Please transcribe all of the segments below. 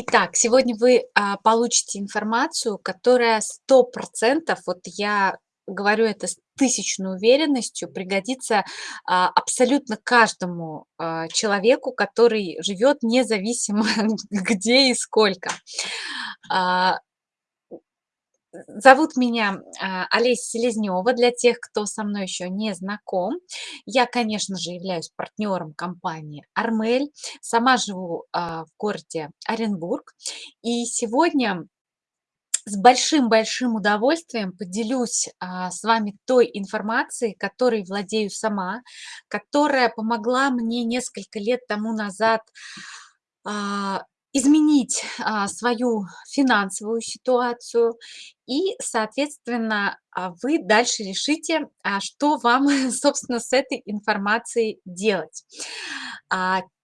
Итак, сегодня вы а, получите информацию, которая 100%, вот я говорю это с тысячной уверенностью, пригодится а, абсолютно каждому а, человеку, который живет независимо где и сколько. А, Зовут меня а, Олеся Селезнева, для тех, кто со мной еще не знаком. Я, конечно же, являюсь партнером компании «Армель». Сама живу а, в городе Оренбург. И сегодня с большим-большим удовольствием поделюсь а, с вами той информацией, которой владею сама, которая помогла мне несколько лет тому назад изменить а, свою финансовую ситуацию и, соответственно, а, вы дальше решите, а, что вам, собственно, с этой информацией делать.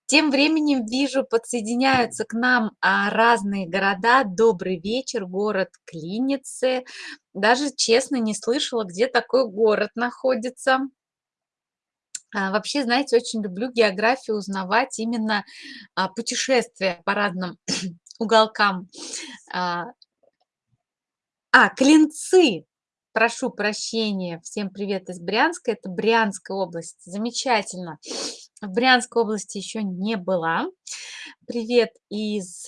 Тем временем вижу, подсоединяются к нам разные города. Добрый вечер, город Клиницы. Даже, честно, не слышала, где такой город находится. А, вообще, знаете, очень люблю географию узнавать, именно а, путешествия по разным уголкам. А, а, Клинцы. Прошу прощения. Всем привет из Брянска. Это Брянская область. Замечательно. В Брянской области еще не была. Привет из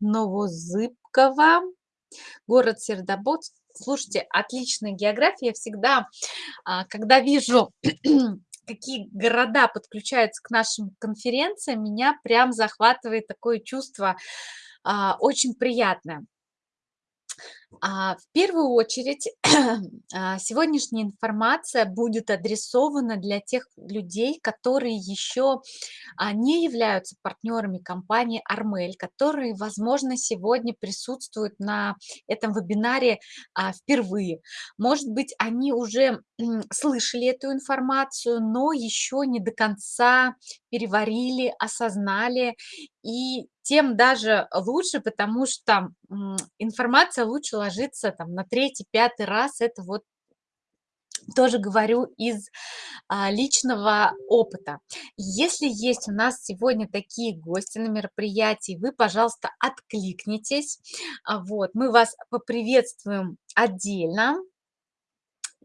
Новозыбкова. Город Сердобод. Слушайте, отличная география. Я всегда, когда вижу какие города подключаются к нашим конференциям, меня прям захватывает такое чувство а, очень приятное. А, в первую очередь, а, сегодняшняя информация будет адресована для тех людей, которые еще а, не являются партнерами компании Армель, которые, возможно, сегодня присутствуют на этом вебинаре впервые. Может быть, они уже слышали эту информацию, но еще не до конца переварили, осознали и тем даже лучше, потому что информация лучше ложится там на третий, пятый раз. Это вот тоже говорю из а, личного опыта. Если есть у нас сегодня такие гости на мероприятии, вы, пожалуйста, откликнитесь. А, вот, мы вас поприветствуем отдельно.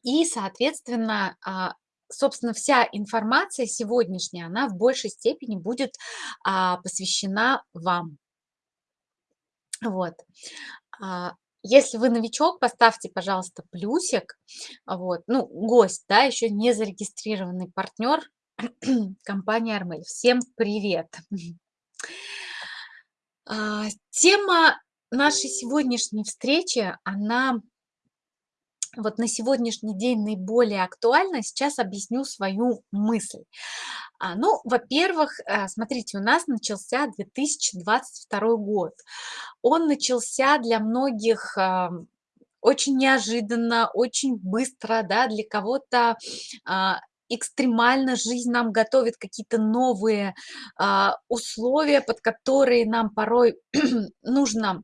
И, соответственно, а, собственно, вся информация сегодняшняя, она в большей степени будет а, посвящена вам. Вот. Если вы новичок, поставьте, пожалуйста, плюсик. Вот. Ну, гость, да, еще не зарегистрированный партнер компании Армель. Всем привет! А, тема нашей сегодняшней встречи, она вот на сегодняшний день наиболее актуальна, сейчас объясню свою мысль. А, ну, во-первых, э, смотрите, у нас начался 2022 год. Он начался для многих очень неожиданно, очень быстро, да, для кого-то а, экстремально жизнь нам готовит какие-то новые а, условия, под которые нам порой нужно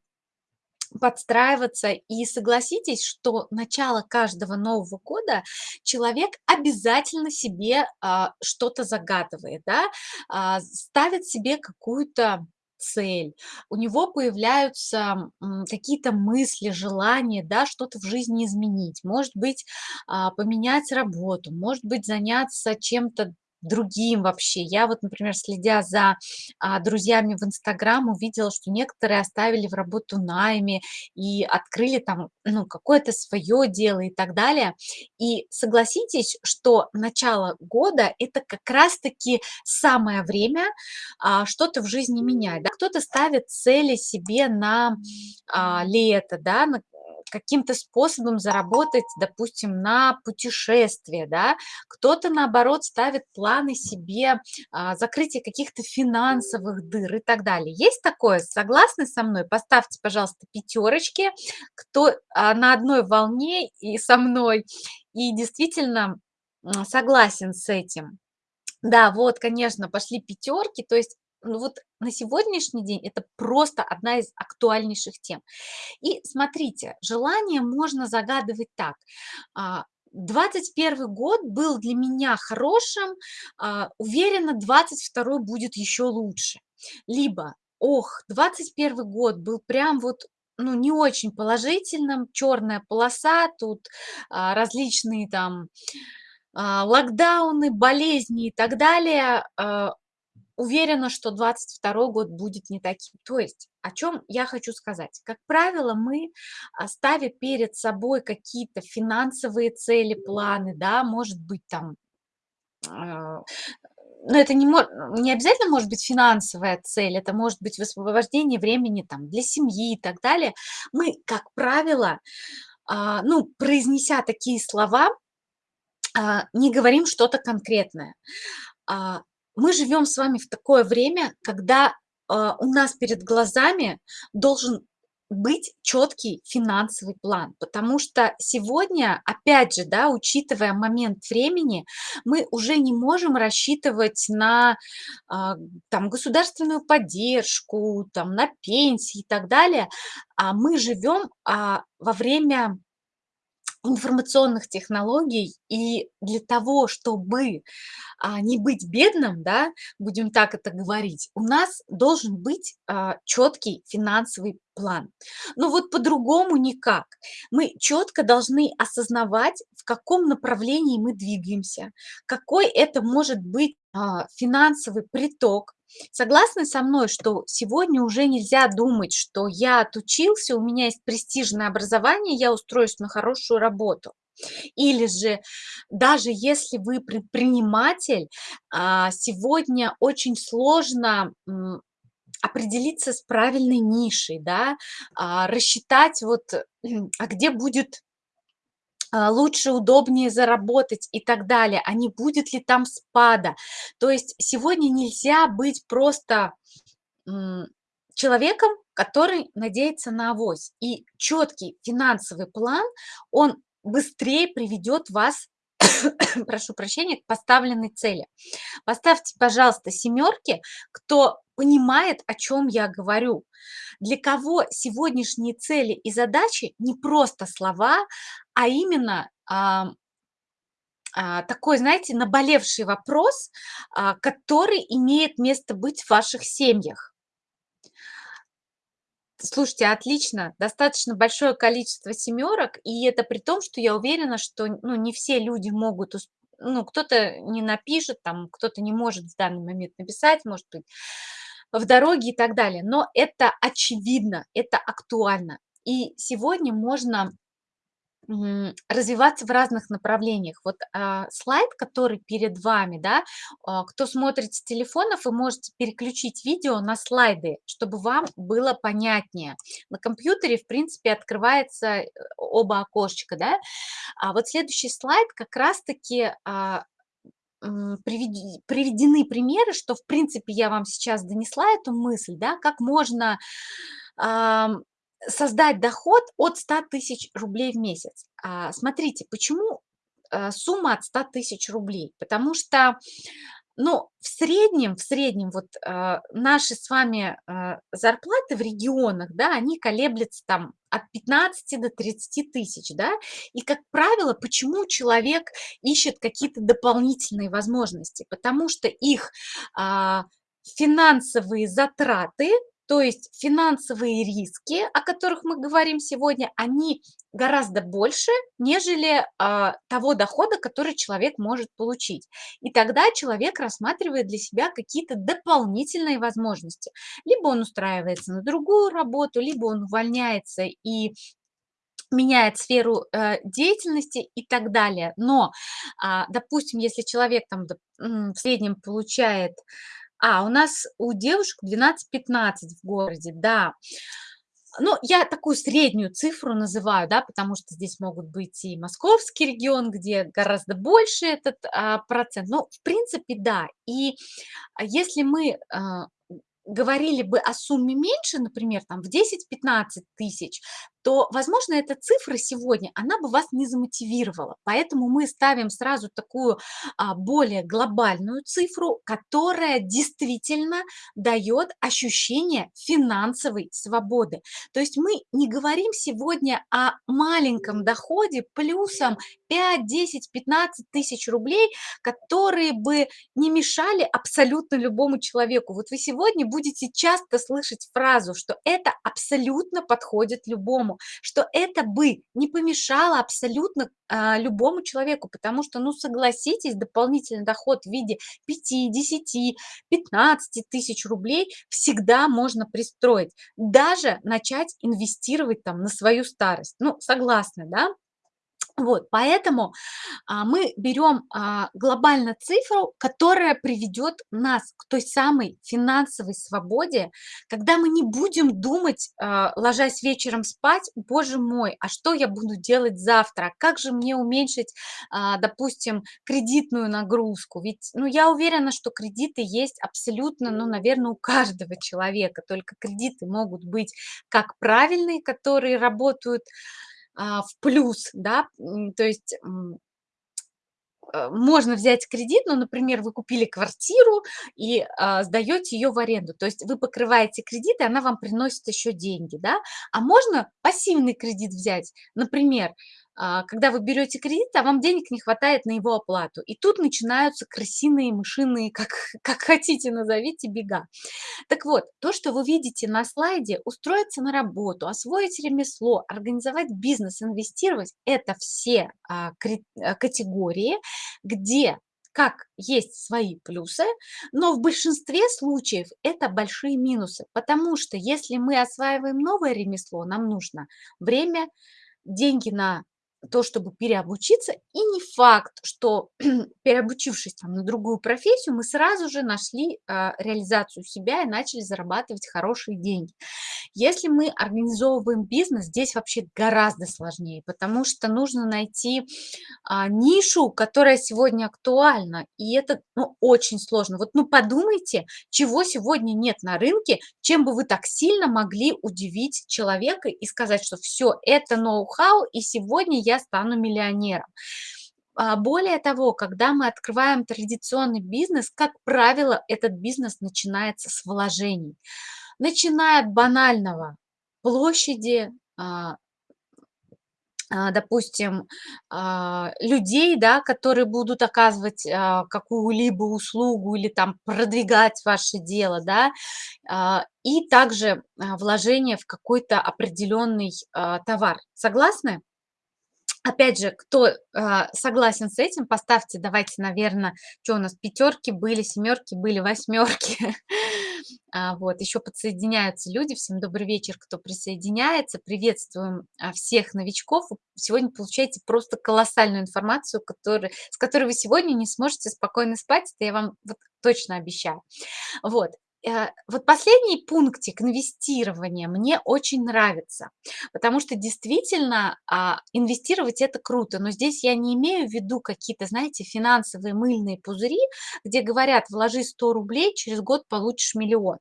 подстраиваться. И согласитесь, что начало каждого Нового года человек обязательно себе а, что-то загадывает, да, а, ставит себе какую-то цель, у него появляются какие-то мысли, желания, да, что-то в жизни изменить, может быть, а, поменять работу, может быть, заняться чем-то другим вообще. Я вот, например, следя за а, друзьями в Инстаграм, увидела, что некоторые оставили в работу найме и открыли там ну, какое-то свое дело и так далее. И согласитесь, что начало года – это как раз-таки самое время а, что-то в жизни менять. Да? Кто-то ставит цели себе на а, лето, да, на каким-то способом заработать, допустим, на путешествие, да, кто-то, наоборот, ставит планы себе а, закрытия каких-то финансовых дыр и так далее. Есть такое? Согласны со мной? Поставьте, пожалуйста, пятерочки, кто а, на одной волне и со мной, и действительно согласен с этим. Да, вот, конечно, пошли пятерки, то есть ну вот на сегодняшний день это просто одна из актуальнейших тем. И смотрите, желание можно загадывать так. 21 а, год был для меня хорошим, а, уверенно 22 будет еще лучше. Либо ох, 21 год был прям вот, ну, не очень положительным, черная полоса, тут а, различные там локдауны, болезни и так далее. Уверена, что 22 год будет не таким. То есть, о чем я хочу сказать? Как правило, мы, а, ставя перед собой какие-то финансовые цели, планы, да, может быть, там, а, но это не, не обязательно может быть финансовая цель, это может быть высвобождение времени там, для семьи и так далее. Мы, как правило, а, ну, произнеся такие слова, не говорим что-то конкретное мы живем с вами в такое время, когда э, у нас перед глазами должен быть четкий финансовый план, потому что сегодня, опять же, да, учитывая момент времени, мы уже не можем рассчитывать на э, там, государственную поддержку, там, на пенсии и так далее, а мы живем а, во время информационных технологий, и для того, чтобы а, не быть бедным, да, будем так это говорить, у нас должен быть а, четкий финансовый план. Но вот по-другому никак. Мы четко должны осознавать, в каком направлении мы двигаемся, какой это может быть а, финансовый приток, Согласны со мной, что сегодня уже нельзя думать, что я отучился, у меня есть престижное образование, я устроюсь на хорошую работу. Или же, даже если вы предприниматель, а, сегодня очень сложно определиться с правильной нишей, да, а, рассчитать вот, а где будет лучше, удобнее заработать и так далее, а не будет ли там спада. То есть сегодня нельзя быть просто человеком, который надеется на авось. И четкий финансовый план, он быстрее приведет вас прошу прощения, к поставленной цели. Поставьте, пожалуйста, семерки, кто понимает, о чем я говорю. Для кого сегодняшние цели и задачи не просто слова, а именно а, такой, знаете, наболевший вопрос, а, который имеет место быть в ваших семьях. Слушайте, отлично, достаточно большое количество семерок, и это при том, что я уверена, что ну, не все люди могут, ну, кто-то не напишет, там, кто-то не может в данный момент написать, может быть, в дороге и так далее. Но это очевидно, это актуально. И сегодня можно развиваться в разных направлениях. Вот а, слайд, который перед вами, да, а, кто смотрит с телефонов, вы можете переключить видео на слайды, чтобы вам было понятнее. На компьютере, в принципе, открывается э, оба окошечка, да. А вот следующий слайд как раз-таки а, приведены примеры, что, в принципе, я вам сейчас донесла эту мысль, да, как можно создать доход от 100 тысяч рублей в месяц. А, смотрите, почему а, сумма от 100 тысяч рублей? Потому что, ну, в среднем, в среднем вот а, наши с вами а, зарплаты в регионах, да, они колеблются там от 15 до 30 тысяч, да, и, как правило, почему человек ищет какие-то дополнительные возможности? Потому что их а, финансовые затраты то есть финансовые риски, о которых мы говорим сегодня, они гораздо больше, нежели а, того дохода, который человек может получить. И тогда человек рассматривает для себя какие-то дополнительные возможности. Либо он устраивается на другую работу, либо он увольняется и меняет сферу э, деятельности и так далее. Но, а, допустим, если человек там в среднем получает а, у нас у девушек 12-15 в городе, да. Ну, я такую среднюю цифру называю, да, потому что здесь могут быть и московский регион, где гораздо больше этот а, процент. Ну, в принципе, да. И а, если мы а, говорили бы о сумме меньше, например, там в 10-15 тысяч, то, возможно, эта цифра сегодня, она бы вас не замотивировала. Поэтому мы ставим сразу такую а, более глобальную цифру, которая действительно дает ощущение финансовой свободы. То есть мы не говорим сегодня о маленьком доходе плюсом 5, 10, 15 тысяч рублей, которые бы не мешали абсолютно любому человеку. Вот вы сегодня будете часто слышать фразу, что это абсолютно подходит любому, что это бы не помешало абсолютно а, любому человеку, потому что, ну, согласитесь, дополнительный доход в виде 5, 10, 15 тысяч рублей всегда можно пристроить, даже начать инвестировать там на свою старость. Ну, согласны, да? Вот, поэтому а, мы берем а, глобально цифру, которая приведет нас к той самой финансовой свободе, когда мы не будем думать, а, ложась вечером спать, боже мой, а что я буду делать завтра, как же мне уменьшить, а, допустим, кредитную нагрузку, ведь, ну, я уверена, что кредиты есть абсолютно, ну, наверное, у каждого человека, только кредиты могут быть как правильные, которые работают, а, в плюс, да, то есть э, можно взять кредит, ну, например, вы купили квартиру и а, сдаете ее в аренду, то есть вы покрываете кредит, и она вам приносит еще деньги, да, а можно пассивный кредит взять, например, а, когда вы берете кредит, а вам денег не хватает на его оплату. И тут начинаются крысиные, мышиные, как, как хотите назовите, бега. Так вот, то, что вы видите на слайде, устроиться на работу, освоить ремесло, организовать бизнес, инвестировать, это все а, а, категории, где как есть свои плюсы, но в большинстве случаев это большие минусы, потому что если мы осваиваем новое ремесло, нам нужно время, деньги на то, чтобы переобучиться, и не факт, что переобучившись там, на другую профессию, мы сразу же нашли а, реализацию себя и начали зарабатывать хорошие деньги. Если мы организовываем бизнес, здесь вообще гораздо сложнее, потому что нужно найти а, нишу, которая сегодня актуальна, и это ну, очень сложно. Вот ну подумайте, чего сегодня нет на рынке, чем бы вы так сильно могли удивить человека и сказать, что все, это ноу-хау, и сегодня я стану миллионером. А, более того, когда мы открываем традиционный бизнес, как правило, этот бизнес начинается с вложений. Начиная от банального площади, а, а, допустим, людей, да, которые будут оказывать какую-либо услугу или там продвигать ваше дело, да, и также вложение в какой-то определенный товар. Согласны? Опять же, кто а, согласен с этим, поставьте, давайте, наверное, что у нас, пятерки были, семерки были, восьмерки. А, вот, еще подсоединяются люди. Всем добрый вечер, кто присоединяется. Приветствуем а, всех новичков. сегодня получаете просто колоссальную информацию, который, с которой вы сегодня не сможете спокойно спать. Это я вам вот точно обещаю. Вот. Э, вот последний пунктик инвестирования мне очень нравится, потому что действительно а, инвестировать это круто, но здесь я не имею в виду какие-то, знаете, финансовые мыльные пузыри, где говорят, вложи 100 рублей, через год получишь миллион.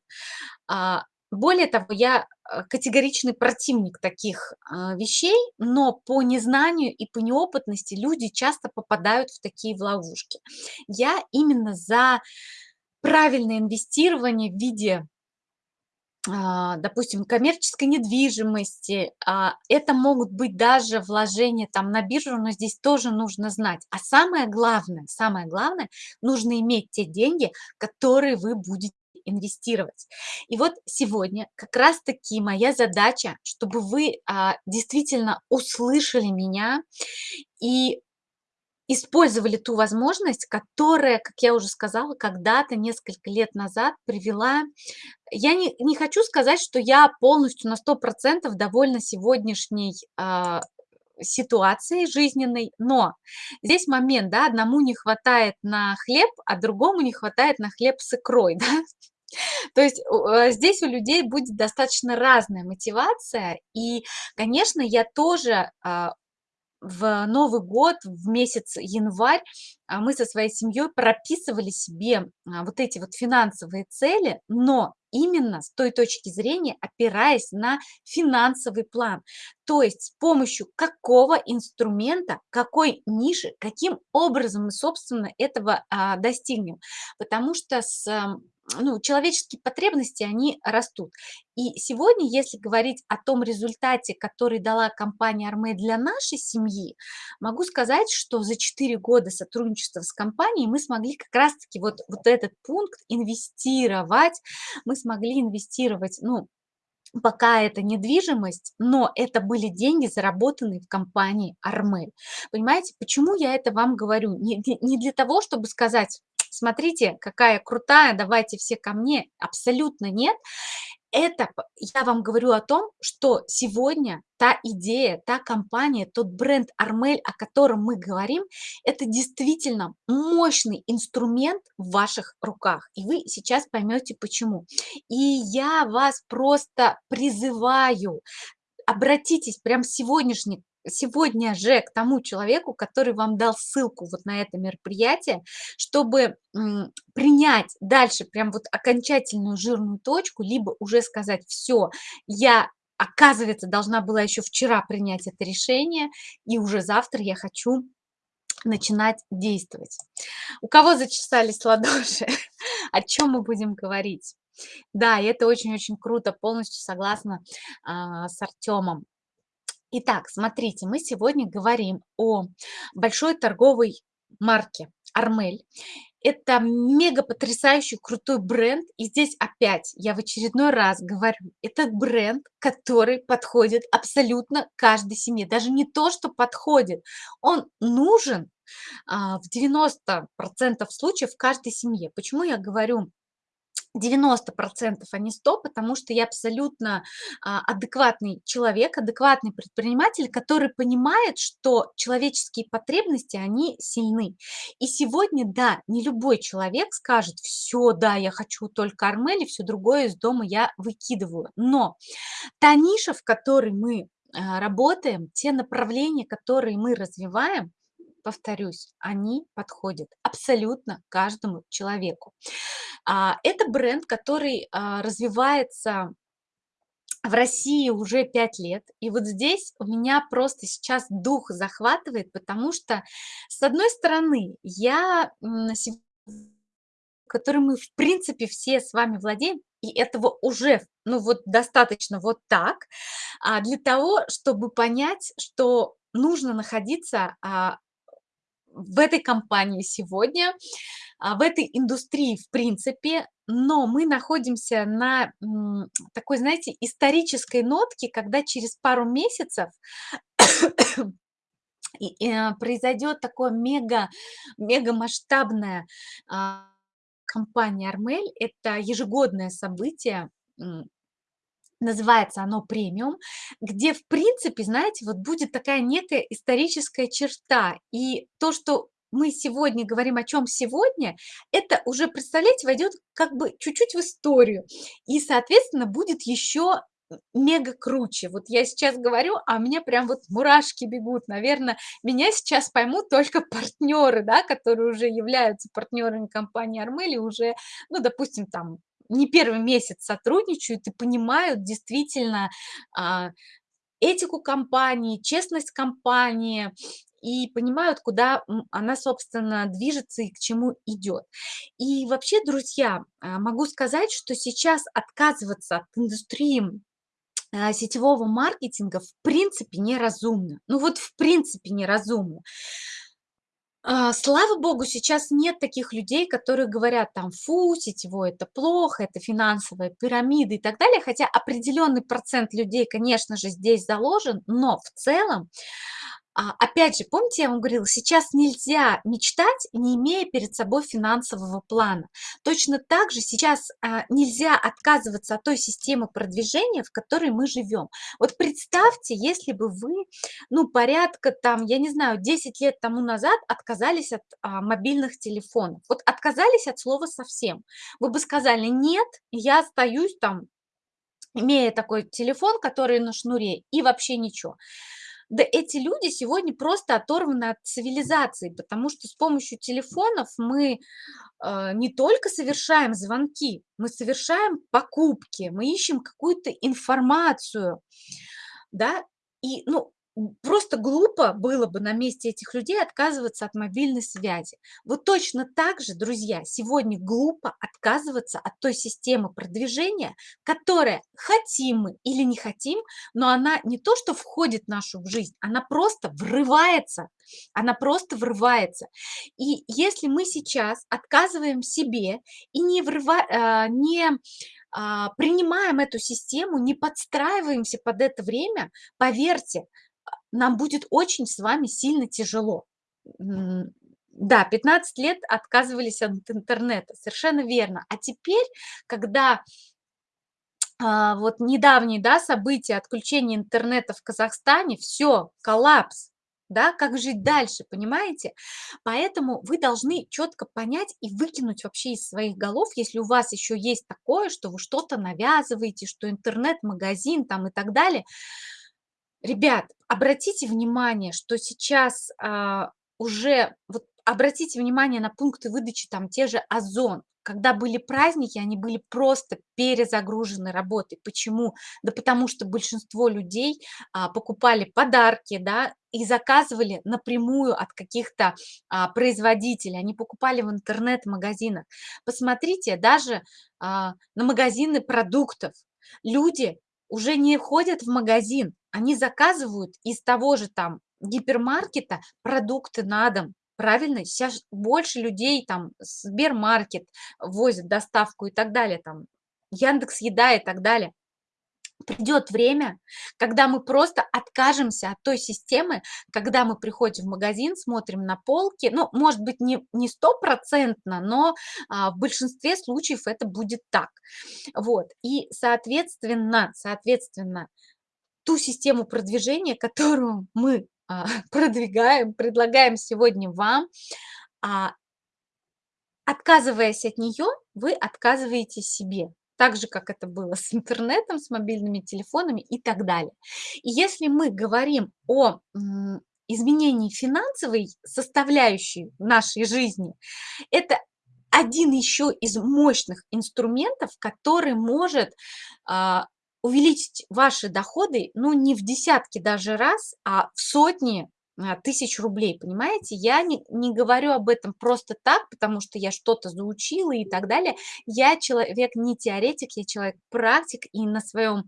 А, более того, я э, категоричный противник таких а, вещей, но по незнанию и по неопытности люди часто попадают в такие ловушки. Я именно за правильное инвестирование в виде а, допустим, коммерческой недвижимости, а, это могут быть даже вложения там на биржу, но здесь тоже нужно знать. А самое главное, самое главное, нужно иметь те деньги, которые вы будете инвестировать. И вот сегодня как раз-таки моя задача, чтобы вы а, действительно услышали меня и использовали ту возможность, которая, как я уже сказала, когда-то, несколько лет назад привела... Я не, не хочу сказать, что я полностью на 100% довольна сегодняшней э, ситуацией жизненной, но здесь момент, да, одному не хватает на хлеб, а другому не хватает на хлеб с икрой, да, то есть э, здесь у людей будет достаточно разная мотивация, и, конечно, я тоже а, в Новый год, в месяц январь, а, мы со своей семьей прописывали себе а, вот эти вот финансовые цели, но именно с той точки зрения, опираясь на финансовый план. То есть с помощью какого инструмента, какой ниши, каким образом мы, собственно, этого а, достигнем. Потому что с ну, человеческие потребности, они растут. И сегодня, если говорить о том результате, который дала компания Арме для нашей семьи, могу сказать, что за 4 года сотрудничества с компанией мы смогли как раз-таки вот, вот этот пункт инвестировать, мы смогли инвестировать, ну, пока это недвижимость, но это были деньги, заработанные в компании Армель. Понимаете, почему я это вам говорю? Не, не для того, чтобы сказать, смотрите, какая крутая, давайте все ко мне. Абсолютно нет. Это я вам говорю о том, что сегодня та идея, та компания, тот бренд Армель, о котором мы говорим, это действительно мощный инструмент в ваших руках. И вы сейчас поймете почему. И я вас просто призываю обратитесь прямо сегодняшний сегодня же к тому человеку, который вам дал ссылку вот на это мероприятие, чтобы принять дальше прям вот окончательную жирную точку, либо уже сказать, все, я оказывается, должна была еще вчера принять это решение, и уже завтра я хочу начинать действовать. У кого зачесались ладоши? О чем мы будем говорить? Да, это очень-очень круто, полностью согласна а, с Артемом. Итак, смотрите, мы сегодня говорим о большой торговой марке Армель. Это мега потрясающий крутой бренд. И здесь опять я в очередной раз говорю, это бренд, который подходит абсолютно каждой семье. Даже не то, что подходит, он нужен а, в 90% случаев каждой семье. Почему я говорю 90%, а не 100, потому что я абсолютно а, адекватный человек, адекватный предприниматель, который понимает, что человеческие потребности, они сильны. И сегодня, да, не любой человек скажет, все, да, я хочу только Армели, все другое из дома я выкидываю. Но та ниша, в которой мы а, работаем, те направления, которые мы развиваем, повторюсь, они подходят абсолютно каждому человеку. А, это бренд, который а, развивается в России уже 5 лет. И вот здесь у меня просто сейчас дух захватывает, потому что, с одной стороны, я, который мы, в принципе, все с вами владеем, и этого уже, ну вот достаточно вот так, а для того, чтобы понять, что нужно находиться в этой компании сегодня, а, в этой индустрии в принципе, но мы находимся на такой, знаете, исторической нотке, когда через пару месяцев э, произойдет такое мега, мега масштабное а, компания Армель. Это ежегодное событие, Называется оно премиум, где, в принципе, знаете, вот будет такая некая историческая черта. И то, что мы сегодня говорим о чем сегодня, это уже, представляете, войдет как бы чуть-чуть в историю. И, соответственно, будет еще мега круче. Вот я сейчас говорю, а меня прям вот мурашки бегут. Наверное, меня сейчас поймут только партнеры, да, которые уже являются партнерами компании Армели, уже, ну, допустим, там не первый месяц сотрудничают и понимают действительно а, этику компании, честность компании и понимают, куда она, собственно, движется и к чему идет. И вообще, друзья, а, могу сказать, что сейчас отказываться от индустрии а, сетевого маркетинга в принципе неразумно. Ну вот в принципе неразумно. А, слава богу, сейчас нет таких людей, которые говорят там, фу, сетевое это плохо, это финансовая пирамида и так далее, хотя определенный процент людей, конечно же, здесь заложен, но в целом опять же, помните, я вам говорила, сейчас нельзя мечтать, не имея перед собой финансового плана. Точно так же сейчас а, нельзя отказываться от той системы продвижения, в которой мы живем. Вот представьте, если бы вы, ну, порядка там, я не знаю, 10 лет тому назад отказались от а, мобильных телефонов. Вот отказались от слова совсем. Вы бы сказали, нет, я остаюсь там, имея такой телефон, который на шнуре, и вообще ничего. Да эти люди сегодня просто оторваны от цивилизации, потому что с помощью телефонов мы э, не только совершаем звонки, мы совершаем покупки, мы ищем какую-то информацию, да, и, ну, Просто глупо было бы на месте этих людей отказываться от мобильной связи. Вот точно так же, друзья, сегодня глупо отказываться от той системы продвижения, которая хотим мы или не хотим, но она не то, что входит в нашу жизнь, она просто врывается. Она просто врывается. И если мы сейчас отказываем себе и не, врыва, а, не а, принимаем эту систему, не подстраиваемся под это время, поверьте, нам будет очень с вами сильно тяжело. Да, 15 лет отказывались от интернета, совершенно верно. А теперь, когда а, вот недавние да, события отключения интернета в Казахстане, все, коллапс, да, как жить дальше, понимаете? Поэтому вы должны четко понять и выкинуть вообще из своих голов, если у вас еще есть такое, что вы что-то навязываете, что интернет-магазин там и так далее, Ребят, обратите внимание, что сейчас а, уже, вот обратите внимание на пункты выдачи, там те же Озон. Когда были праздники, они были просто перезагружены работой. Почему? Да потому что большинство людей а, покупали подарки, да, и заказывали напрямую от каких-то а, производителей. Они покупали в интернет-магазинах. Посмотрите даже а, на магазины продуктов. Люди уже не ходят в магазин, они заказывают из того же там гипермаркета продукты на дом. Правильно? Сейчас больше людей там Сбермаркет возят доставку и так далее, там Яндекс Еда и так далее. Придет время, когда мы просто откажемся от той системы, когда мы приходим в магазин, смотрим на полки, ну, может быть, не, стопроцентно, но а, в большинстве случаев это будет так. Вот, и, соответственно, соответственно, ту систему продвижения, которую мы а, продвигаем, предлагаем сегодня вам, а, отказываясь от нее, вы отказываете себе так же, как это было с интернетом, с мобильными телефонами и так далее. И если мы говорим о изменении финансовой составляющей нашей жизни, это один еще из мощных инструментов, который может а, увеличить ваши доходы, ну, не в десятки даже раз, а в сотни а, тысяч рублей, понимаете? Я не, не говорю об этом просто так, потому что я что-то заучила и так далее. Я человек не теоретик, я человек практик, и на своем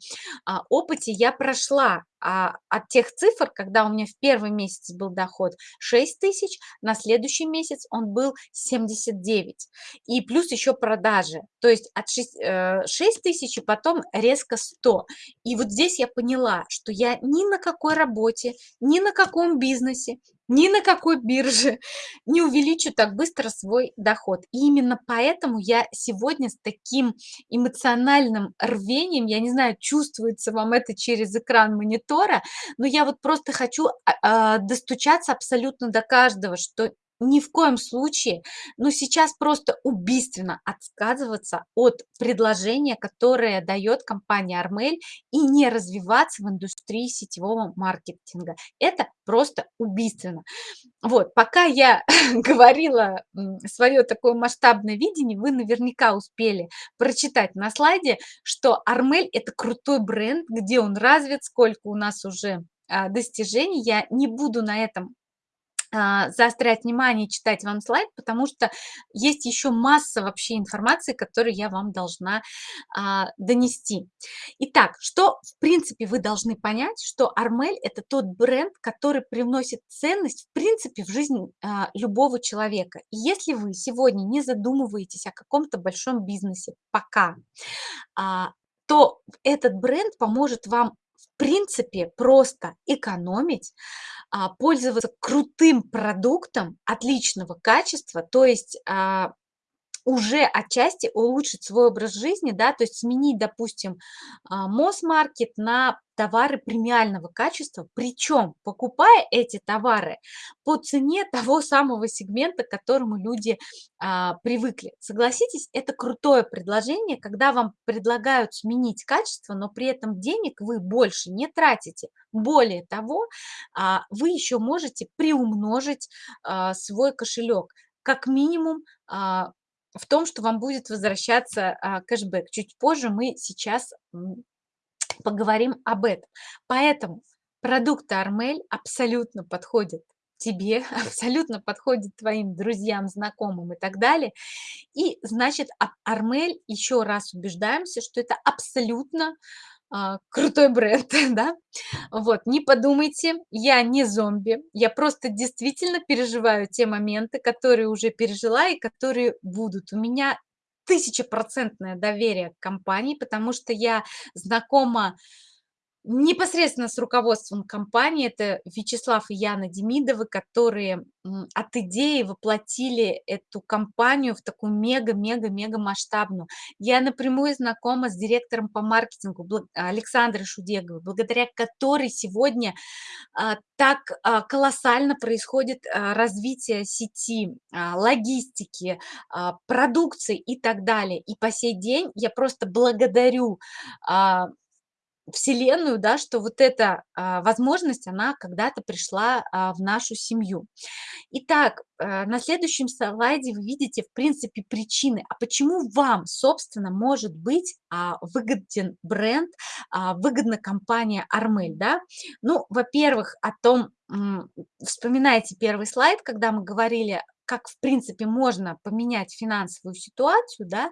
а, опыте я прошла от тех цифр, когда у меня в первый месяц был доход 6 тысяч, на следующий месяц он был 79. И плюс еще продажи. То есть от 6, 6 э, тысяч и потом резко 100. И вот здесь я поняла, что я ни на какой работе, ни на каком бизнесе ни на какой бирже не увеличу так быстро свой доход. И именно поэтому я сегодня с таким эмоциональным рвением, я не знаю, чувствуется вам это через экран монитора, но я вот просто хочу а, а, достучаться абсолютно до каждого, что ни в коем случае, но сейчас просто убийственно отказываться от предложения, которое дает компания Армель, и не развиваться в индустрии сетевого маркетинга. Это просто убийственно. Вот, пока я говорила свое такое масштабное видение, вы наверняка успели прочитать на слайде, что Армель – это крутой бренд, где он развит, сколько у нас уже а, достижений. Я не буду на этом заострять внимание и читать вам слайд, потому что есть еще масса вообще информации, которую я вам должна а, донести. Итак, что в принципе вы должны понять, что Армель это тот бренд, который привносит ценность в принципе в жизнь а, любого человека. И если вы сегодня не задумываетесь о каком-то большом бизнесе пока, а, то этот бренд поможет вам в принципе просто экономить, а, пользоваться крутым продуктом отличного качества, то есть а, уже отчасти улучшить свой образ жизни, да, то есть сменить, допустим, а, Мосмаркет на товары премиального качества, причем покупая эти товары по цене того самого сегмента, к которому люди а, привыкли. Согласитесь, это крутое предложение, когда вам предлагают сменить качество, но при этом денег вы больше не тратите. Более того, а, вы еще можете приумножить а, свой кошелек. Как минимум а, в том, что вам будет возвращаться а, кэшбэк. Чуть позже мы сейчас поговорим об этом. Поэтому продукты Армель абсолютно подходят тебе, абсолютно подходит твоим друзьям, знакомым и так далее. И, значит, Армель, еще раз убеждаемся, что это абсолютно крутой бренд, да. Вот, не подумайте, я не зомби, я просто действительно переживаю те моменты, которые уже пережила и которые будут. У меня тысячепроцентное доверие к компании, потому что я знакома Непосредственно с руководством компании, это Вячеслав и Яна Демидовы, которые от идеи воплотили эту компанию в такую мега-мега-мега масштабную. Я напрямую знакома с директором по маркетингу Александрой Шудеговой, благодаря которой сегодня а, так а, колоссально происходит а, развитие сети, логистики, продукции и так далее. И по сей день я просто благодарю Вселенную, да, что вот эта а, возможность, она когда-то пришла а, в нашу семью. Итак, а, на следующем слайде вы видите, в принципе, причины. А почему вам, собственно, может быть а, выгоден бренд, а, выгодна компания Армель, да? Ну, во-первых, о том, вспоминайте первый слайд, когда мы говорили как, в принципе, можно поменять финансовую ситуацию, да,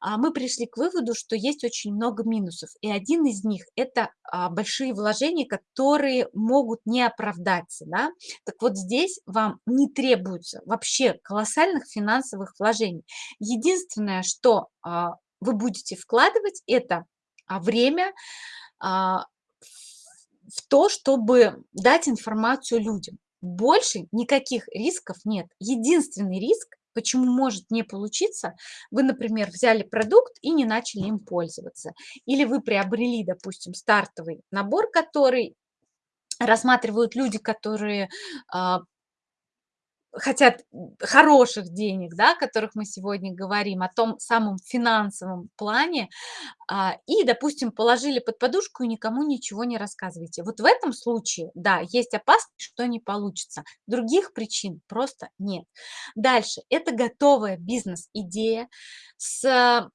а, мы пришли к выводу, что есть очень много минусов. И один из них– это а, большие вложения, которые могут не оправдаться. Да? Так вот здесь вам не требуется вообще колоссальных финансовых вложений. Единственное, что а, вы будете вкладывать, это время, в то, чтобы дать информацию людям. Больше никаких рисков нет. Единственный риск, почему может не получиться, вы, например, взяли продукт и не начали им пользоваться. Или вы приобрели, допустим, стартовый набор, который рассматривают люди, которые а, хотят хороших денег, да, о которых мы сегодня говорим, о том самом финансовом плане, а, и, допустим, положили под подушку и никому ничего не рассказываете. Вот в этом случае, да, есть опасность, что не получится. Других причин просто нет. Дальше. Это готовая бизнес-идея с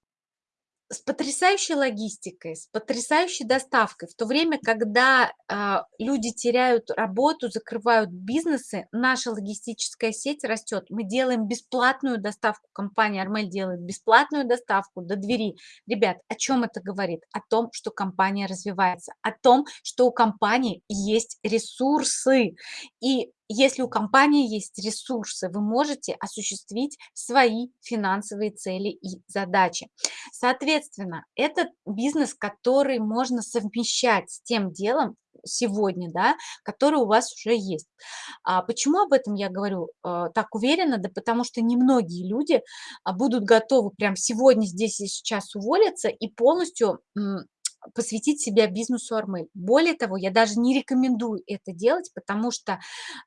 с потрясающей логистикой, с потрясающей доставкой. В то время, когда э, люди теряют работу, закрывают бизнесы, наша логистическая сеть растет. Мы делаем бесплатную доставку, компания Армель делает бесплатную доставку до двери. Ребят, о чем это говорит? О том, что компания развивается, о том, что у компании есть ресурсы. И если у компании есть ресурсы, вы можете осуществить свои финансовые цели и задачи. Соответственно, это бизнес, который можно совмещать с тем делом, сегодня, да, который у вас уже есть. А почему об этом я говорю э, так уверенно? Да потому что немногие люди а, будут готовы прям сегодня, здесь и сейчас уволиться и полностью посвятить себя бизнесу Армель. Более того, я даже не рекомендую это делать, потому что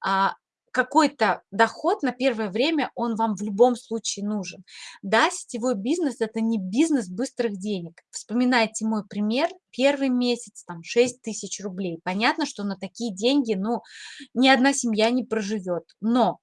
а, какой-то доход на первое время, он вам в любом случае нужен. Да, сетевой бизнес– это не бизнес быстрых денег. Вспоминайте мой пример, первый месяц, там, 6 тысяч рублей. Понятно, что на такие деньги, ну, ни одна семья не проживет. Но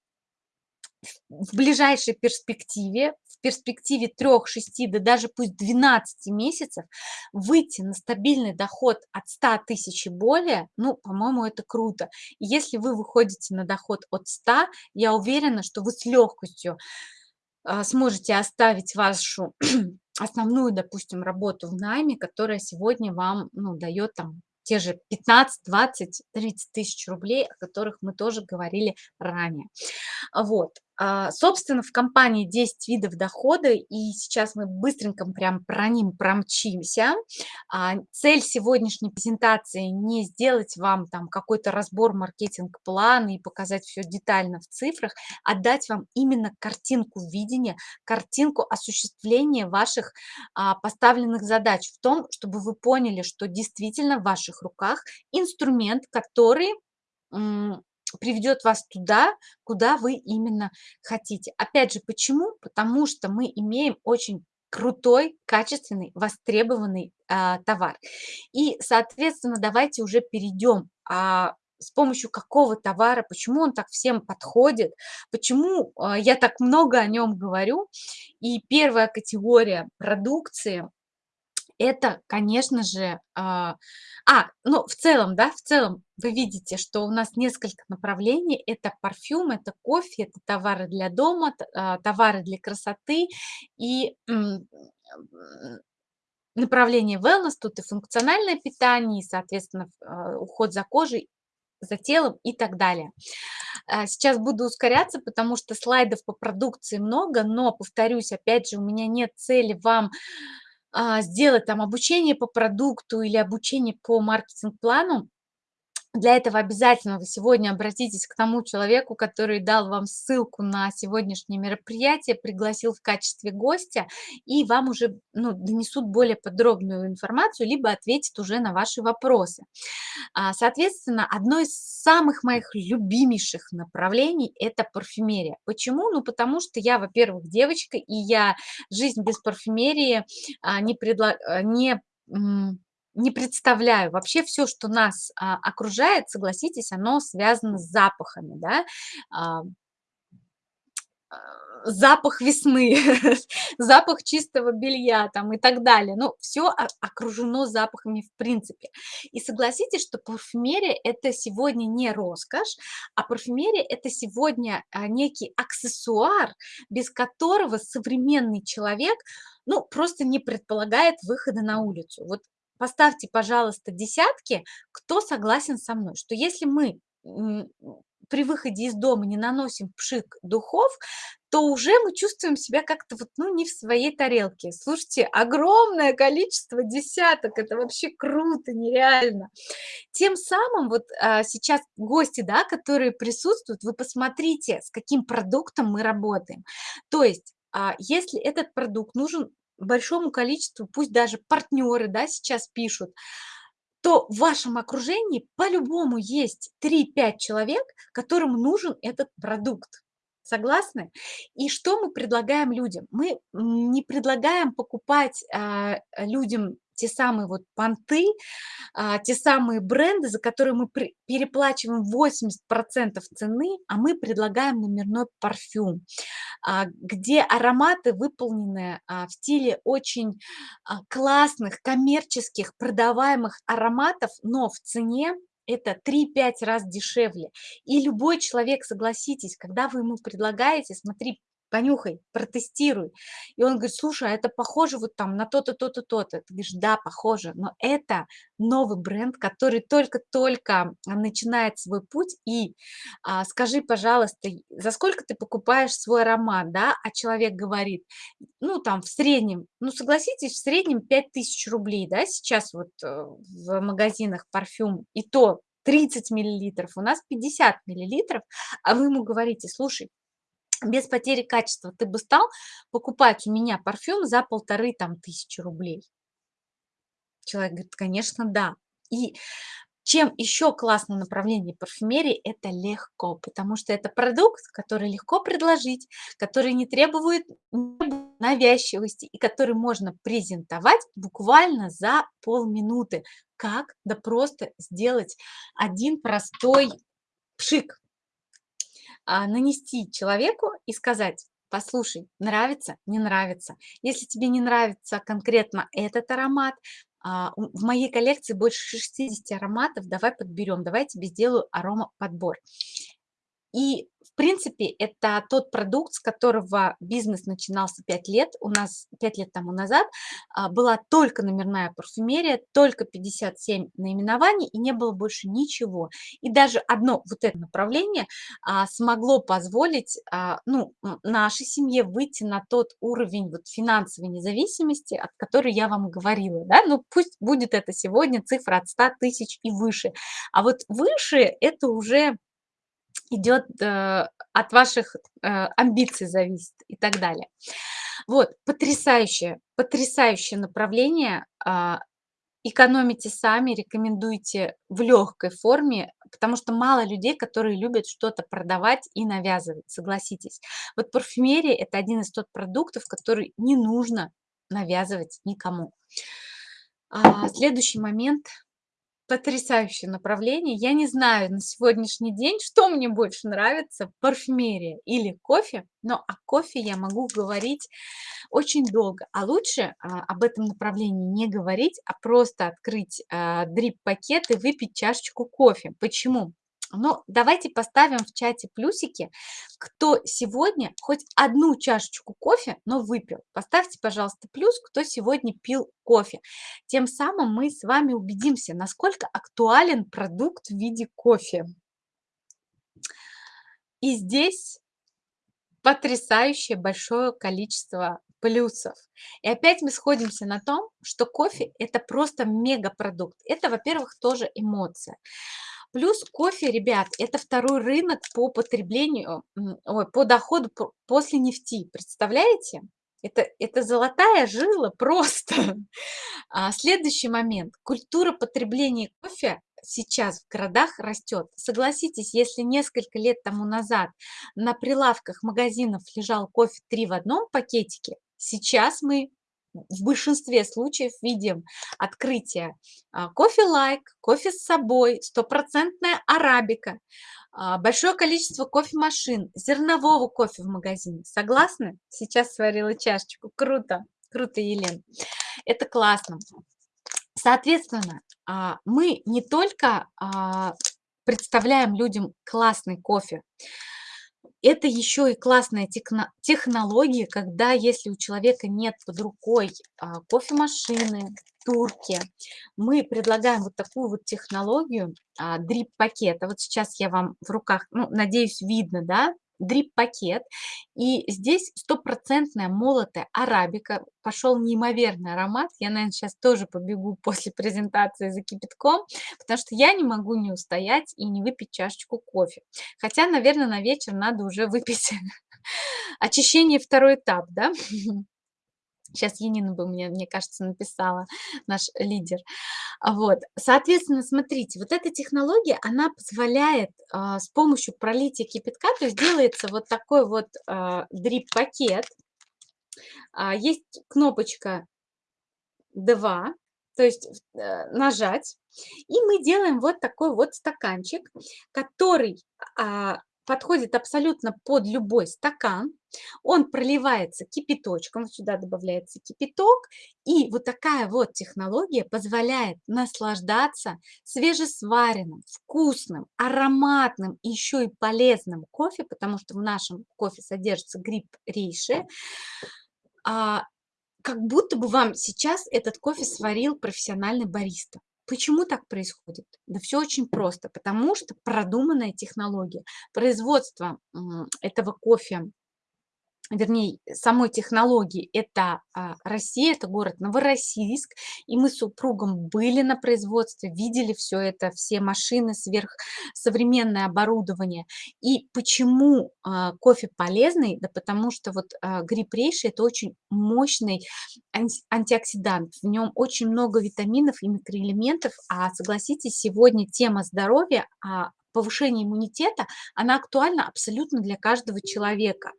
в ближайшей перспективе, в перспективе 3-6, да даже пусть 12 месяцев, выйти на стабильный доход от 100 тысяч и более, ну, по-моему, это круто. И если вы выходите на доход от 100, я уверена, что вы с легкостью а, сможете оставить вашу основную, допустим, работу в найме, которая сегодня вам ну, дает там те же 15, 20, 30 тысяч рублей, о которых мы тоже говорили ранее. Вот. А, собственно, в компании 10 видов дохода, и сейчас мы быстренько прям про ним промчимся. А, цель сегодняшней презентации не сделать вам там какой-то разбор маркетинг-плана и показать все детально в цифрах, а дать вам именно картинку видения, картинку осуществления ваших а, поставленных задач в том, чтобы вы поняли, что действительно в ваших руках инструмент, который приведет вас туда, куда вы именно хотите. Опять же, почему? Потому что мы имеем очень крутой, качественный, востребованный а, товар. И, соответственно, давайте уже перейдем а, с помощью какого товара, почему он так всем подходит, почему а, я так много о нем говорю. И первая категория продукции это, конечно же, а, а, ну, в целом, да, в целом вы видите, что у нас несколько направлений. Это парфюм, это кофе, это товары для дома, а, товары для красоты и направление wellness, тут и функциональное питание, и, соответственно, а, уход за кожей, за телом и так далее. Сейчас буду ускоряться, потому что слайдов по продукции много, но, повторюсь, опять же, у меня нет цели вам сделать там обучение по продукту или обучение по маркетинг-плану, для этого обязательно вы сегодня обратитесь к тому человеку, который дал вам ссылку на сегодняшнее мероприятие, пригласил в качестве гостя, и вам уже ну, донесут более подробную информацию, либо ответят уже на ваши вопросы. А, соответственно, одно из самых моих любимейших направлений – это парфюмерия. Почему? Ну, потому что я, во-первых, девочка, и я жизнь без парфюмерии а, не, предла... не не представляю. Вообще все, что нас а, окружает, согласитесь, оно связано с запахами, да. А, а, запах весны, запах чистого белья там и так далее. Ну, все окружено запахами в принципе. И согласитесь, что парфюмерия– это сегодня не роскошь, а парфюмерия– это сегодня а, некий аксессуар, без которого современный человек ну, просто не предполагает выхода на улицу. Вот поставьте, пожалуйста, десятки, кто согласен со мной, что если мы при выходе из дома не наносим пшик духов, то уже мы чувствуем себя как-то вот, ну, не в своей тарелке. Слушайте, огромное количество десяток, это вообще круто, нереально. Тем самым вот а, сейчас гости, да, которые присутствуют, вы посмотрите, с каким продуктом мы работаем. То есть, а, если этот продукт нужен большому количеству, пусть даже партнеры да, сейчас пишут, то в вашем окружении по-любому есть 3-5 человек, которым нужен этот продукт. Согласны? И что мы предлагаем людям? Мы не предлагаем покупать а, людям те самые вот понты, а, те самые бренды, за которые мы переплачиваем 80% цены, а мы предлагаем номерной парфюм, а, где ароматы выполнены а, в стиле очень классных, коммерческих, продаваемых ароматов, но в цене это 3-5 раз дешевле. И любой человек, согласитесь, когда вы ему предлагаете, смотри, понюхай, протестируй. И он говорит, слушай, а это похоже вот там на то-то, то-то, то-то. Ты говоришь, да, похоже, но это новый бренд, который только-только начинает свой путь. И а, скажи, пожалуйста, за сколько ты покупаешь свой аромат, да? А человек говорит, ну там в среднем, ну согласитесь, в среднем 5000 рублей, да, сейчас вот э, в магазинах парфюм, и то 30 миллилитров, у нас 50 миллилитров, а вы ему говорите, слушай, без потери качества ты бы стал покупать у меня парфюм за полторы там тысячи рублей? Человек говорит, конечно, да. И чем еще классное направление парфюмерии, это легко, потому что это продукт, который легко предложить, который не требует навязчивости и который можно презентовать буквально за полминуты. Как? Да просто сделать один простой пшик нанести человеку и сказать, послушай, нравится, не нравится. Если тебе не нравится конкретно этот аромат, а, в моей коллекции больше 60 ароматов, давай подберем, давай я тебе сделаю аромаподбор. И, в принципе, это тот продукт, с которого бизнес начинался 5 лет. У нас 5 лет тому назад а, была только номерная парфюмерия, только 57 наименований, и не было больше ничего. И даже одно вот это направление а, смогло позволить а, ну, нашей семье выйти на тот уровень вот финансовой независимости, от которой я вам говорила. Да? Ну, пусть будет это сегодня цифра от 100 тысяч и выше. А вот выше это уже идет э, от ваших э, амбиций зависит и так далее. Вот, потрясающее, потрясающее направление. Э, экономите сами, рекомендуйте в легкой форме, потому что мало людей, которые любят что-то продавать и навязывать, согласитесь. Вот парфюмерия– это один из тот продуктов, который не нужно навязывать никому. А, следующий момент – Потрясающее направление. Я не знаю на сегодняшний день, что мне больше нравится, парфюмерия или кофе, но о кофе я могу говорить очень долго. А лучше а, об этом направлении не говорить, а просто открыть а, дрип-пакет и выпить чашечку кофе. Почему? Но давайте поставим в чате плюсики, кто сегодня хоть одну чашечку кофе, но выпил. Поставьте, пожалуйста, плюс, кто сегодня пил кофе. Тем самым мы с вами убедимся, насколько актуален продукт в виде кофе. И здесь потрясающее большое количество плюсов. И опять мы сходимся на том, что кофе – это просто мегапродукт. Это, во-первых, тоже эмоция. Плюс кофе, ребят, это второй рынок по потреблению, ой, по доходу после нефти. Представляете? Это, это золотая жила просто. А, следующий момент. Культура потребления кофе сейчас в городах растет. Согласитесь, если несколько лет тому назад на прилавках магазинов лежал кофе 3 в одном пакетике, сейчас мы в большинстве случаев видим открытие а, кофе-лайк, кофе с собой, стопроцентная арабика, а, большое количество кофемашин, зернового кофе в магазине. Согласны? Сейчас сварила чашечку. Круто, круто, Елен. Это классно. Соответственно, а, мы не только представляем людям классный кофе, это еще и классная технология, когда если у человека нет под рукой а, кофемашины, турки, мы предлагаем вот такую вот технологию а, дрип-пакета. Вот сейчас я вам в руках, ну, надеюсь, видно, да, дрип-пакет. И здесь стопроцентная молотая арабика. Пошел неимоверный аромат. Я, наверное, сейчас тоже побегу после презентации за кипятком, потому что я не могу не устоять и не выпить чашечку кофе. Хотя, наверное, на вечер надо уже выпить очищение второй этап, да? Сейчас Енина бы мне, мне кажется, написала, наш лидер. А вот, соответственно, смотрите, вот эта технология, она позволяет а, с помощью пролития кипятка, то есть делается вот такой вот а, дрип-пакет. А, есть кнопочка 2, то есть э, нажать, и мы делаем вот такой вот стаканчик, который а, подходит абсолютно под любой стакан. Он проливается кипяточком, вот сюда добавляется кипяток, и вот такая вот технология позволяет наслаждаться свежесваренным, вкусным, ароматным еще и полезным кофе, потому что в нашем кофе содержится гриб рейши, а, как будто бы вам сейчас этот кофе сварил профессиональный бариста. Почему так происходит? Да все очень просто, потому что продуманная технология. Производство этого кофе вернее, самой технологии, это а, Россия, это город Новороссийск, и мы с супругом были на производстве, видели все это, все машины, сверхсовременное оборудование. И почему а, кофе полезный? Да потому что вот а, гриб рейши– это очень мощный антиоксидант, в нем очень много витаминов и микроэлементов, а согласитесь, сегодня тема здоровья, повышения иммунитета, она актуальна абсолютно для каждого человека.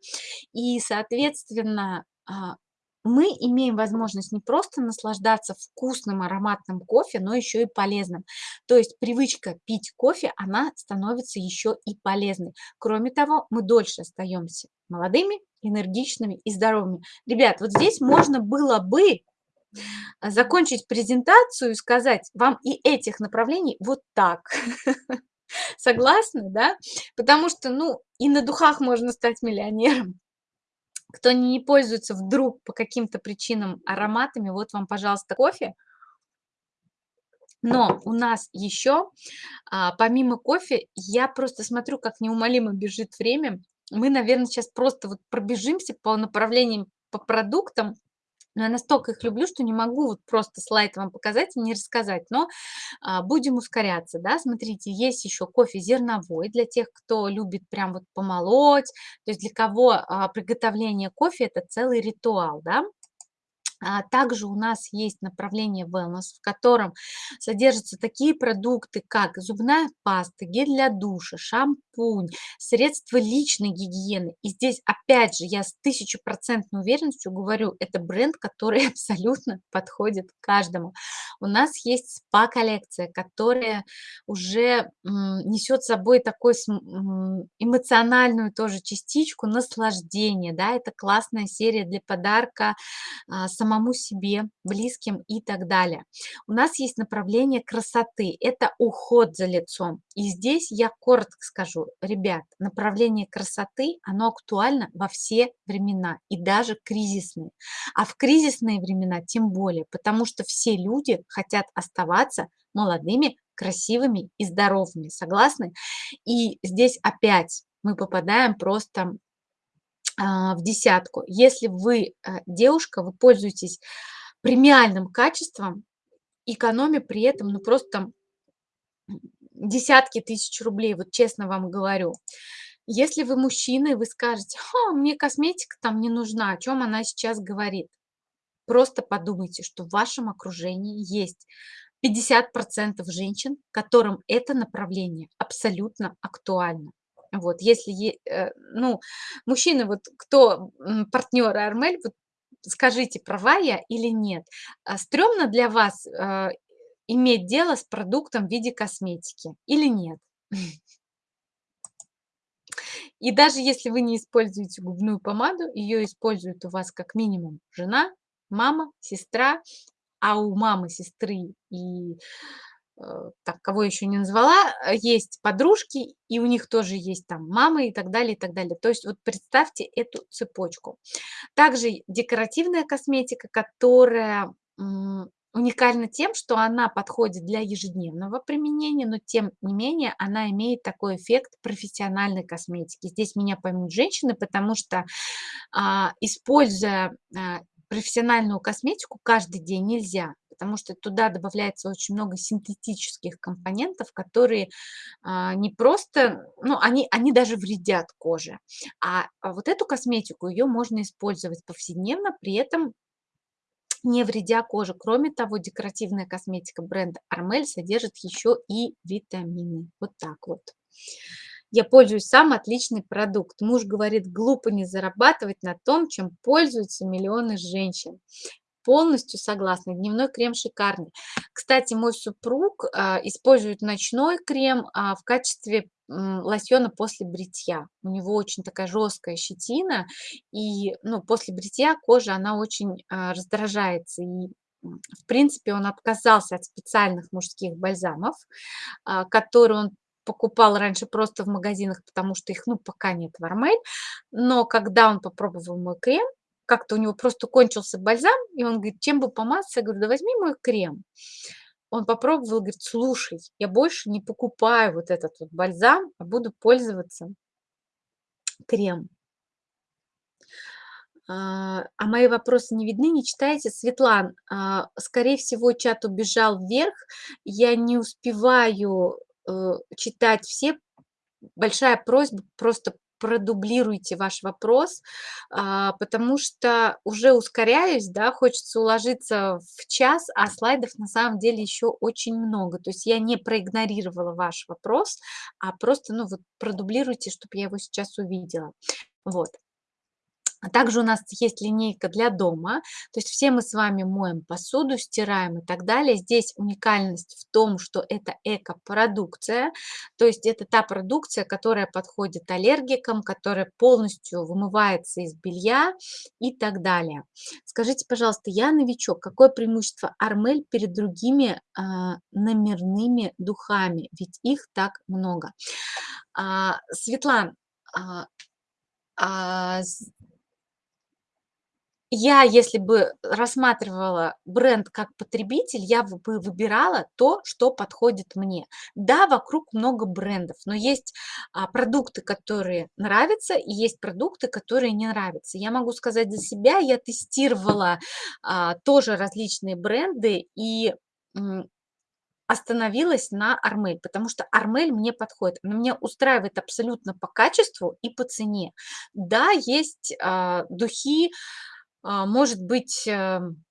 И, соответственно, а, мы имеем возможность не просто наслаждаться вкусным ароматным кофе, но еще и полезным. То есть привычка пить кофе, она становится еще и полезной. Кроме того, мы дольше остаемся молодыми, энергичными и здоровыми. Ребят, вот здесь можно было бы закончить презентацию и сказать вам и этих направлений вот так. Согласны, да? Потому что, ну, и на духах можно стать миллионером. Кто не пользуется вдруг по каким-то причинам ароматами, вот вам, пожалуйста, кофе. Но у нас еще, а, помимо кофе, я просто смотрю, как неумолимо бежит время. Мы, наверное, сейчас просто вот пробежимся по направлениям, по продуктам, но я настолько их люблю, что не могу вот просто слайд вам показать и не рассказать. Но а, будем ускоряться, да. Смотрите, есть еще кофе зерновой для тех, кто любит прям вот помолоть. То есть для кого а, приготовление кофе– это целый ритуал, да. А также у нас есть направление wellness, в котором содержатся такие продукты, как зубная паста, гель для душа, шампунь, средства личной гигиены. И здесь, опять же, я с тысячепроцентной уверенностью говорю, это бренд, который абсолютно подходит каждому. У нас есть спа-коллекция, которая уже несет с собой такой эмоциональную тоже частичку наслаждения. Да? Это классная серия для подарка а, самому себе, близким и так далее. У нас есть направление красоты, это уход за лицом. И здесь я коротко скажу, ребят, направление красоты, оно актуально во все времена и даже кризисные. А в кризисные времена тем более, потому что все люди хотят оставаться молодыми, красивыми и здоровыми. Согласны? И здесь опять мы попадаем просто в десятку. Если вы э, девушка, вы пользуетесь премиальным качеством, экономя при этом, ну просто там десятки тысяч рублей, вот честно вам говорю. Если вы мужчина, вы скажете, Ха, мне косметика там не нужна, о чем она сейчас говорит. Просто подумайте, что в вашем окружении есть 50% женщин, которым это направление абсолютно актуально. Вот, если, э, ну, мужчины, вот кто партнеры Армель, вот скажите, права я или нет. А стрёмно для вас э, иметь дело с продуктом в виде косметики или нет? И даже если вы не используете губную помаду, ее использует у вас как минимум жена, мама, сестра, а у мамы, сестры и так, кого еще не назвала, э, есть подружки, и у них тоже есть там мамы и так далее, и так далее. То есть вот представьте эту цепочку. Также декоративная косметика, которая уникальна тем, что она подходит для ежедневного применения, но тем не менее она имеет такой эффект профессиональной косметики. Здесь меня поймут женщины, потому что а, используя а, профессиональную косметику каждый день нельзя потому что туда добавляется очень много синтетических компонентов, которые а, не просто, ну, они, они даже вредят коже. А, а вот эту косметику, ее можно использовать повседневно, при этом не вредя коже. Кроме того, декоративная косметика бренда Armel содержит еще и витамины. Вот так вот. Я пользуюсь сам отличный продукт. Муж говорит, глупо не зарабатывать на том, чем пользуются миллионы женщин полностью согласна. Дневной крем шикарный. Кстати, мой супруг а, использует ночной крем а, в качестве лосьона после бритья. У него очень такая жесткая щетина, и ну, после бритья кожа, она очень а, раздражается. И, в принципе, он отказался от специальных мужских бальзамов, которые он покупал раньше просто в магазинах, потому что их, ну, пока нет в Армель. Но когда он попробовал мой крем, как-то у него просто кончился бальзам, и он говорит, чем бы помазаться? Я говорю, да возьми мой крем. Он попробовал, говорит, слушай, я больше не покупаю вот этот вот бальзам, а буду пользоваться крем. А, а мои вопросы не видны, не читаете? Светлан, а, скорее всего, чат убежал вверх. Я не успеваю э, читать все. Большая просьба просто продублируйте ваш вопрос, а, потому что уже ускоряюсь, да, хочется уложиться в час, а слайдов на самом деле еще очень много. То есть я не проигнорировала ваш вопрос, а просто, ну вот, продублируйте, чтобы я его сейчас увидела. Вот. А также у нас есть линейка для дома, то есть все мы с вами моем посуду, стираем и так далее. Здесь уникальность в том, что это эко-продукция, то есть это та продукция, которая подходит аллергикам, которая полностью вымывается из белья и так далее. Скажите, пожалуйста, я новичок, какое преимущество Армель перед другими а, номерными духами? Ведь их так много. А, Светлана, а, а, я, если бы рассматривала бренд как потребитель, я бы выбирала то, что подходит мне. Да, вокруг много брендов, но есть а, продукты, которые нравятся, и есть продукты, которые не нравятся. Я могу сказать за себя, я тестировала а, тоже различные бренды и остановилась на Армель, потому что Армель мне подходит. Она меня устраивает абсолютно по качеству и по цене. Да, есть а, духи, может быть, эм,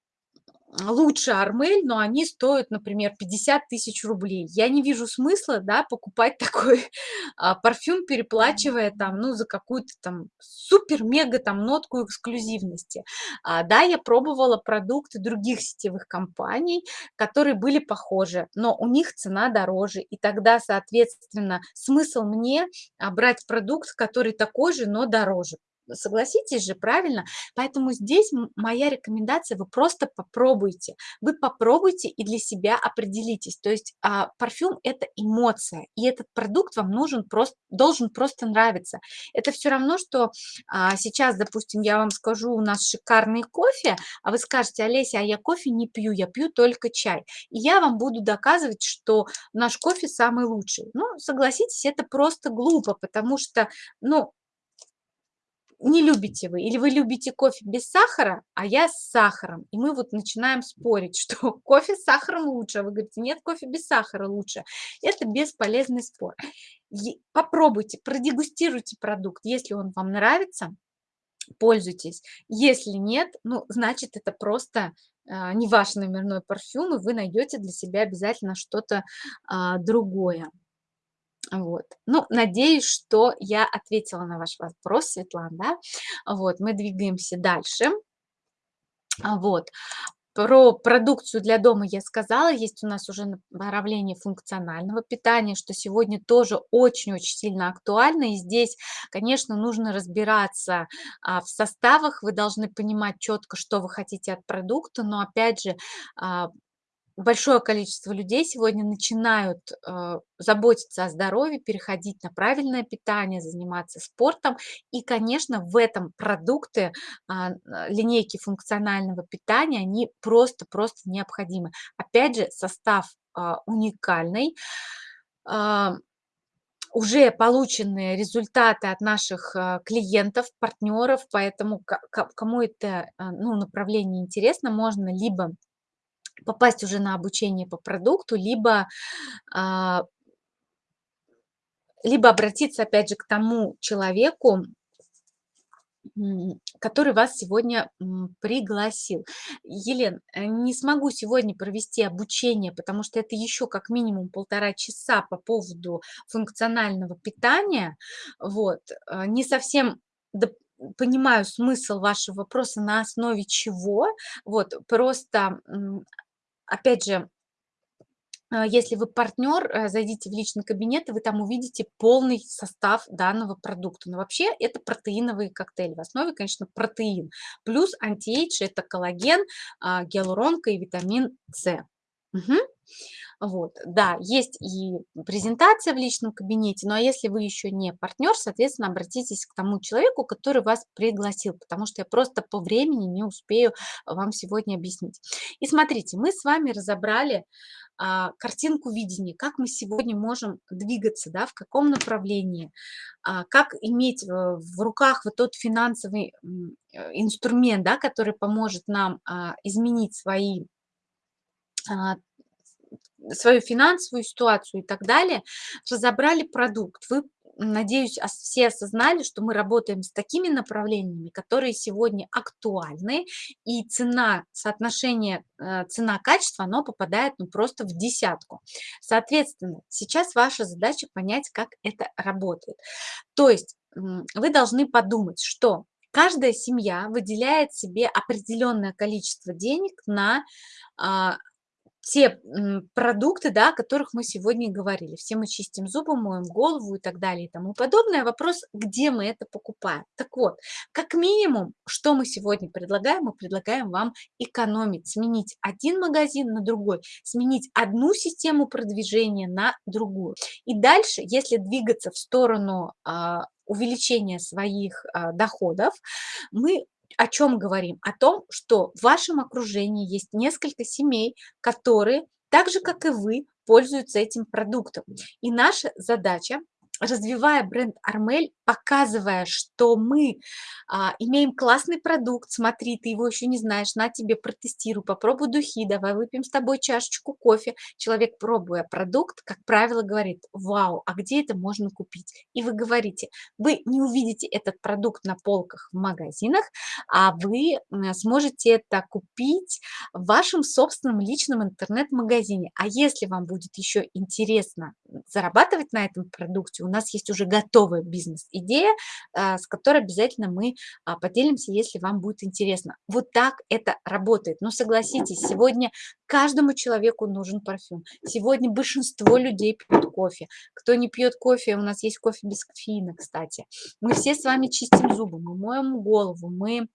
лучше Армель, но они стоят, например, 50 тысяч рублей. Я не вижу смысла, да, покупать такой а, парфюм, переплачивая там, ну, за какую-то там супер-мега там нотку эксклюзивности. А, да, я пробовала продукты других сетевых компаний, которые были похожи, но у них цена дороже, и тогда, соответственно, смысл мне а, брать продукт, который такой же, но дороже. Согласитесь же, правильно? Поэтому здесь моя рекомендация, вы просто попробуйте. Вы попробуйте и для себя определитесь. То есть а, парфюм– это эмоция, и этот продукт вам нужен просто, должен просто нравиться. Это все равно, что а, сейчас, допустим, я вам скажу, у нас шикарный кофе, а вы скажете, Олеся, а я кофе не пью, я пью только чай. И я вам буду доказывать, что наш кофе самый лучший. Ну, согласитесь, это просто глупо, потому что, ну, не любите вы, или вы любите кофе без сахара, а я с сахаром. И мы вот начинаем спорить, что кофе с сахаром лучше, а вы говорите, нет, кофе без сахара лучше. Это бесполезный спор. Попробуйте, продегустируйте продукт, если он вам нравится, пользуйтесь. Если нет, ну, значит, это просто а, не ваш номерной парфюм, и вы найдете для себя обязательно что-то а, другое. Вот. Ну, надеюсь, что я ответила на ваш вопрос, Светлана? Вот, мы двигаемся дальше. А, вот. Про продукцию для дома я сказала, есть у нас уже направление функционального питания, что сегодня тоже очень-очень сильно актуально. И здесь, конечно, нужно разбираться а, в составах, вы должны понимать четко, что вы хотите от продукта, но опять же, а, большое количество людей сегодня начинают э, заботиться о здоровье, переходить на правильное питание, заниматься спортом. И, конечно, в этом продукты а, линейки функционального питания, они просто-просто необходимы. Опять же, состав а, уникальный. А, уже полученные результаты от наших клиентов, партнеров, поэтому кому это ну, направление интересно, можно либо попасть уже на обучение по продукту, либо, а, либо обратиться, опять же, к тому человеку, который вас сегодня пригласил. Елен, э, не смогу сегодня провести обучение, потому что это еще как минимум полтора часа по поводу функционального питания. Вот. Э, не совсем понимаю смысл вашего вопроса, на основе чего. Вот, просто опять же, а, если вы партнер, э, зайдите в личный кабинет, и вы там увидите полный состав данного продукта. Но вообще это протеиновый коктейль. В основе, конечно, протеин. Плюс антиэйдж– это коллаген, а, гиалуронка и витамин С. Угу. Вот, да, есть и презентация в личном кабинете, ну а если вы еще не партнер, соответственно, обратитесь к тому человеку, который вас пригласил, потому что я просто по времени не успею вам сегодня объяснить. И смотрите, мы с вами разобрали а, картинку видения, как мы сегодня можем двигаться, да, в каком направлении, а, как иметь в, в руках вот тот финансовый э, инструмент, да, который поможет нам а, изменить свои а, свою финансовую ситуацию и так далее, разобрали продукт. Вы, надеюсь, все осознали, что мы работаем с такими направлениями, которые сегодня актуальны, и цена, соотношение э, цена-качество, оно попадает ну, просто в десятку. Соответственно, сейчас ваша задача понять, как это работает. То есть вы должны подумать, что каждая семья выделяет себе определенное количество денег на а, те продукты, да, о которых мы сегодня говорили. Все мы чистим зубы, моем голову и так далее и тому подобное. Вопрос, где мы это покупаем. Так вот, как минимум, что мы сегодня предлагаем? Мы предлагаем вам экономить, сменить один магазин на другой, сменить одну систему продвижения на другую. И дальше, если двигаться в сторону а, увеличения своих а, доходов, мы о чем говорим? О том, что в вашем окружении есть несколько семей, которые, так же как и вы, пользуются этим продуктом. И наша задача развивая бренд Армель, показывая, что мы а, имеем классный продукт, смотри, ты его еще не знаешь, на тебе протестируй, попробуй духи, давай выпьем с тобой чашечку кофе. Человек, пробуя продукт, как правило, говорит, вау, а где это можно купить? И вы говорите, вы не увидите этот продукт на полках в магазинах, а вы сможете это купить в вашем собственном личном интернет-магазине. А если вам будет еще интересно зарабатывать на этом продукте, у нас есть уже готовая бизнес-идея, а, с которой обязательно мы а, поделимся, если вам будет интересно. Вот так это работает. Но согласитесь, сегодня каждому человеку нужен парфюм. Сегодня большинство людей пьют кофе. Кто не пьет кофе, у нас есть кофе без кофеина, кстати. Мы все с вами чистим зубы, мы моем голову, мы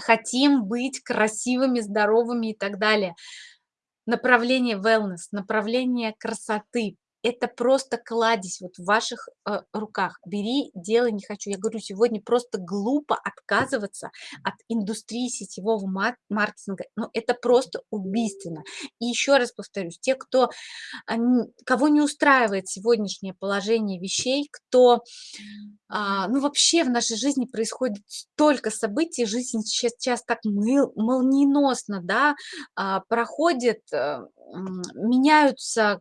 хотим быть красивыми, здоровыми и так далее. Направление wellness, направление красоты, это просто кладезь вот в ваших э, руках. Бери, делай, не хочу. Я говорю, сегодня просто глупо отказываться от индустрии сетевого маркетинга. Ну, это просто убийственно. И еще раз повторюсь, те, кто, кого не устраивает сегодняшнее положение вещей, кто, а, ну, вообще в нашей жизни происходит столько событий, жизнь сейчас, сейчас так молниеносно, да, а, проходит, э, меняются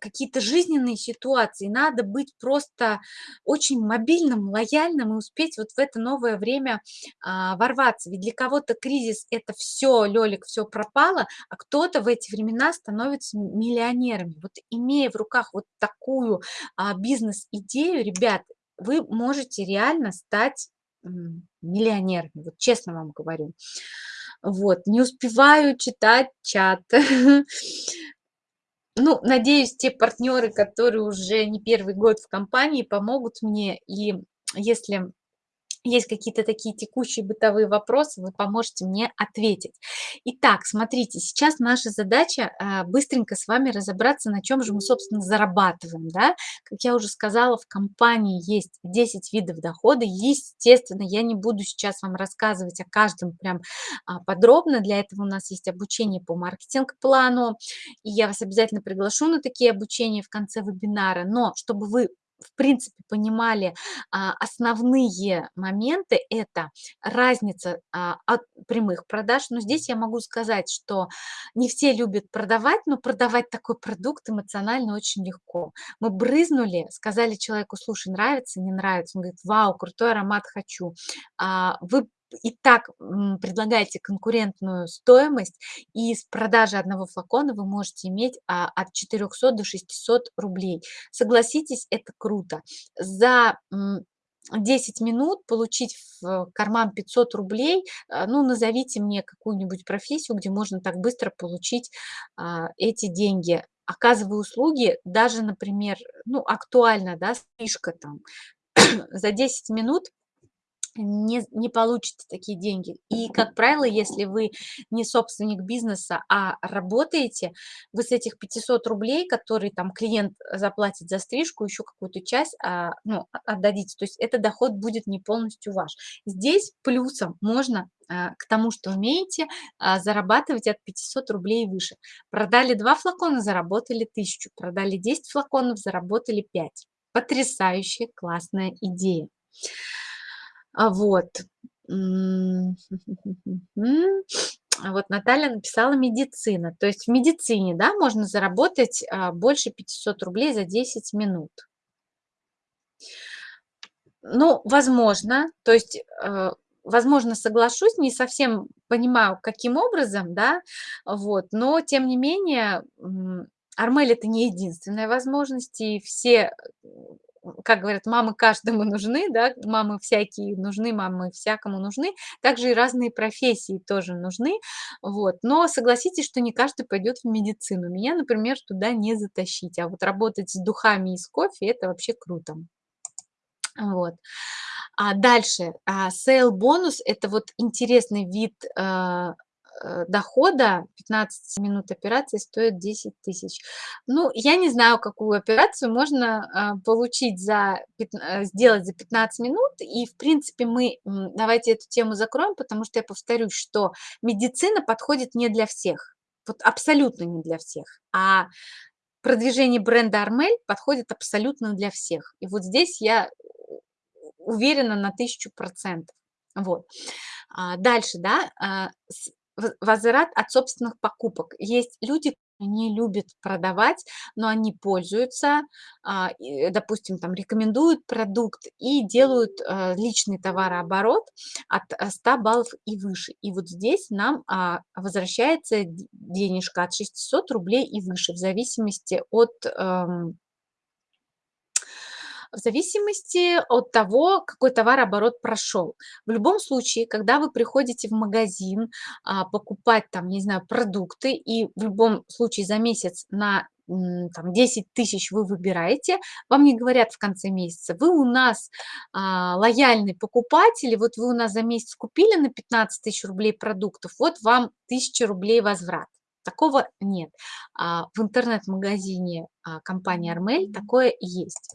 какие-то жизненные ситуации, надо быть просто очень мобильным, лояльным и успеть вот в это новое время а, ворваться. Ведь для кого-то кризис– это все, Лёлик, все пропало, а кто-то в эти времена становится миллионерами. Вот имея в руках вот такую а, бизнес-идею, ребят, вы можете реально стать миллионерами, вот честно вам говорю. Вот, не успеваю читать чат. Ну, надеюсь, те партнеры, которые уже не первый год в компании, помогут мне. И если есть какие-то такие текущие бытовые вопросы, вы поможете мне ответить. Итак, смотрите, сейчас наша задача а, быстренько с вами разобраться, на чем же мы, собственно, зарабатываем. Да? Как я уже сказала, в компании есть 10 видов дохода. Естественно, я не буду сейчас вам рассказывать о каждом прям а, подробно. Для этого у нас есть обучение по маркетинг-плану. И я вас обязательно приглашу на такие обучения в конце вебинара. Но чтобы вы в принципе понимали а, основные моменты, это разница а, от прямых продаж. Но здесь я могу сказать, что не все любят продавать, но продавать такой продукт эмоционально очень легко. Мы брызнули, сказали человеку, слушай, нравится, не нравится. Он говорит, вау, крутой аромат, хочу. А, вы и так предлагаете конкурентную стоимость, и с продажи одного флакона вы можете иметь а, от 400 до 600 рублей. Согласитесь, это круто. За 10 минут получить в карман 500 рублей, а, ну, назовите мне какую-нибудь профессию, где можно так быстро получить а, эти деньги. Оказывая услуги, даже, например, ну, актуально, да, стрижка там, за 10 минут не, не получите такие деньги. И, как правило, если вы не собственник бизнеса, а работаете, вы с этих 500 рублей, которые там клиент заплатит за стрижку, еще какую-то часть а, ну, отдадите. То есть это доход будет не полностью ваш. Здесь плюсом можно а, к тому, что умеете, а, зарабатывать от 500 рублей и выше. Продали 2 флакона, заработали 1000. Продали 10 флаконов, заработали 5. Потрясающая, классная идея. А вот. Вот Наталья написала медицина. То есть в медицине, да, можно заработать а, больше 500 рублей за 10 минут. Ну, возможно, то есть, э, возможно, соглашусь, не совсем понимаю, каким образом, да, вот, но тем не менее, Армель это не единственная возможность, и все как говорят, мамы каждому нужны, да, мамы всякие нужны, мамы всякому нужны, также и разные профессии тоже нужны, вот. Но согласитесь, что не каждый пойдет в медицину. Меня, например, туда не затащить, а вот работать с духами и с кофе- это вообще круто. Вот. А дальше, а, сейл бонус- это вот интересный вид, а, дохода. 15 минут операции стоит 10 тысяч. Ну, я не знаю, какую операцию можно, а, получить за пятна сделать за 15 минут. И, в принципе, мы, давайте эту тему закроем, потому что я повторюсь, что медицина подходит не для всех. Вот абсолютно не для всех. А продвижение бренда "Армель" подходит абсолютно для всех. И вот здесь я уверена на 1000 Вот. А, дальше, да, возврат от собственных покупок. Есть люди, они любят продавать, но они пользуются, а, допустим, там рекомендуют продукт и делают, э, личный товарооборот от, э, 100 баллов и выше. И вот здесь нам, а, возвращается денежка от 600 рублей и выше, в зависимости от, эм в зависимости от того, какой товарооборот прошел. В любом случае, когда вы приходите в магазин, а, покупать там, не знаю, продукты, и в любом случае за месяц на там 10 тысяч вы выбираете, вам не говорят в конце месяца, вы у нас а, лояльный покупатель, вот вы у нас за месяц купили на 15 тысяч рублей продуктов, вот вам 1000 рублей возврат. Такого нет. А, в интернет-магазине а, компании Армель такое есть.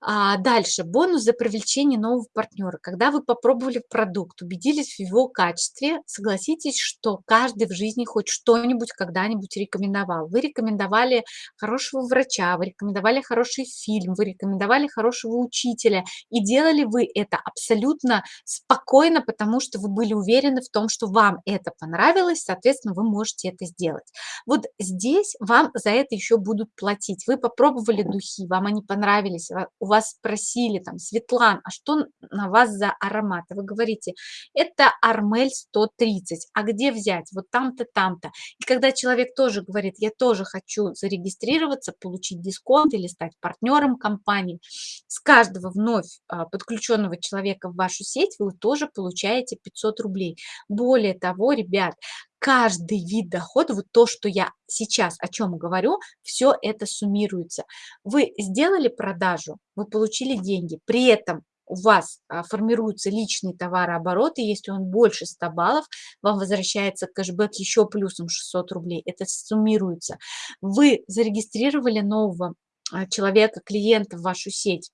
А, дальше. Бонус за привлечение нового партнера. Когда вы попробовали продукт, убедились в его качестве, согласитесь, что каждый в жизни хоть что-нибудь когда-нибудь рекомендовал. Вы рекомендовали хорошего врача, вы рекомендовали хороший фильм, вы рекомендовали хорошего учителя. И делали вы это абсолютно спокойно, потому что вы были уверены в том, что вам это понравилось, соответственно, вы можете это сделать. Вот здесь вам за это еще будут платить. Вы попробовали духи, вам они понравились, у вас спросили там, Светлан, а что на вас за аромат? вы говорите, это Армель 130, а где взять? Вот там-то, там-то. И когда человек тоже говорит, я тоже хочу зарегистрироваться, получить дисконт или стать партнером компании, с каждого вновь а, подключенного человека в вашу сеть вы тоже получаете 500 рублей. Более того, ребят, каждый вид дохода, вот то, что я сейчас о чем говорю, все это суммируется. Вы сделали продажу, вы получили деньги, при этом у вас а, формируется личный товарооборот, и если он больше 100 баллов, вам возвращается кэшбэк еще плюсом 600 рублей. Это суммируется. Вы зарегистрировали нового а, человека, клиента в вашу сеть,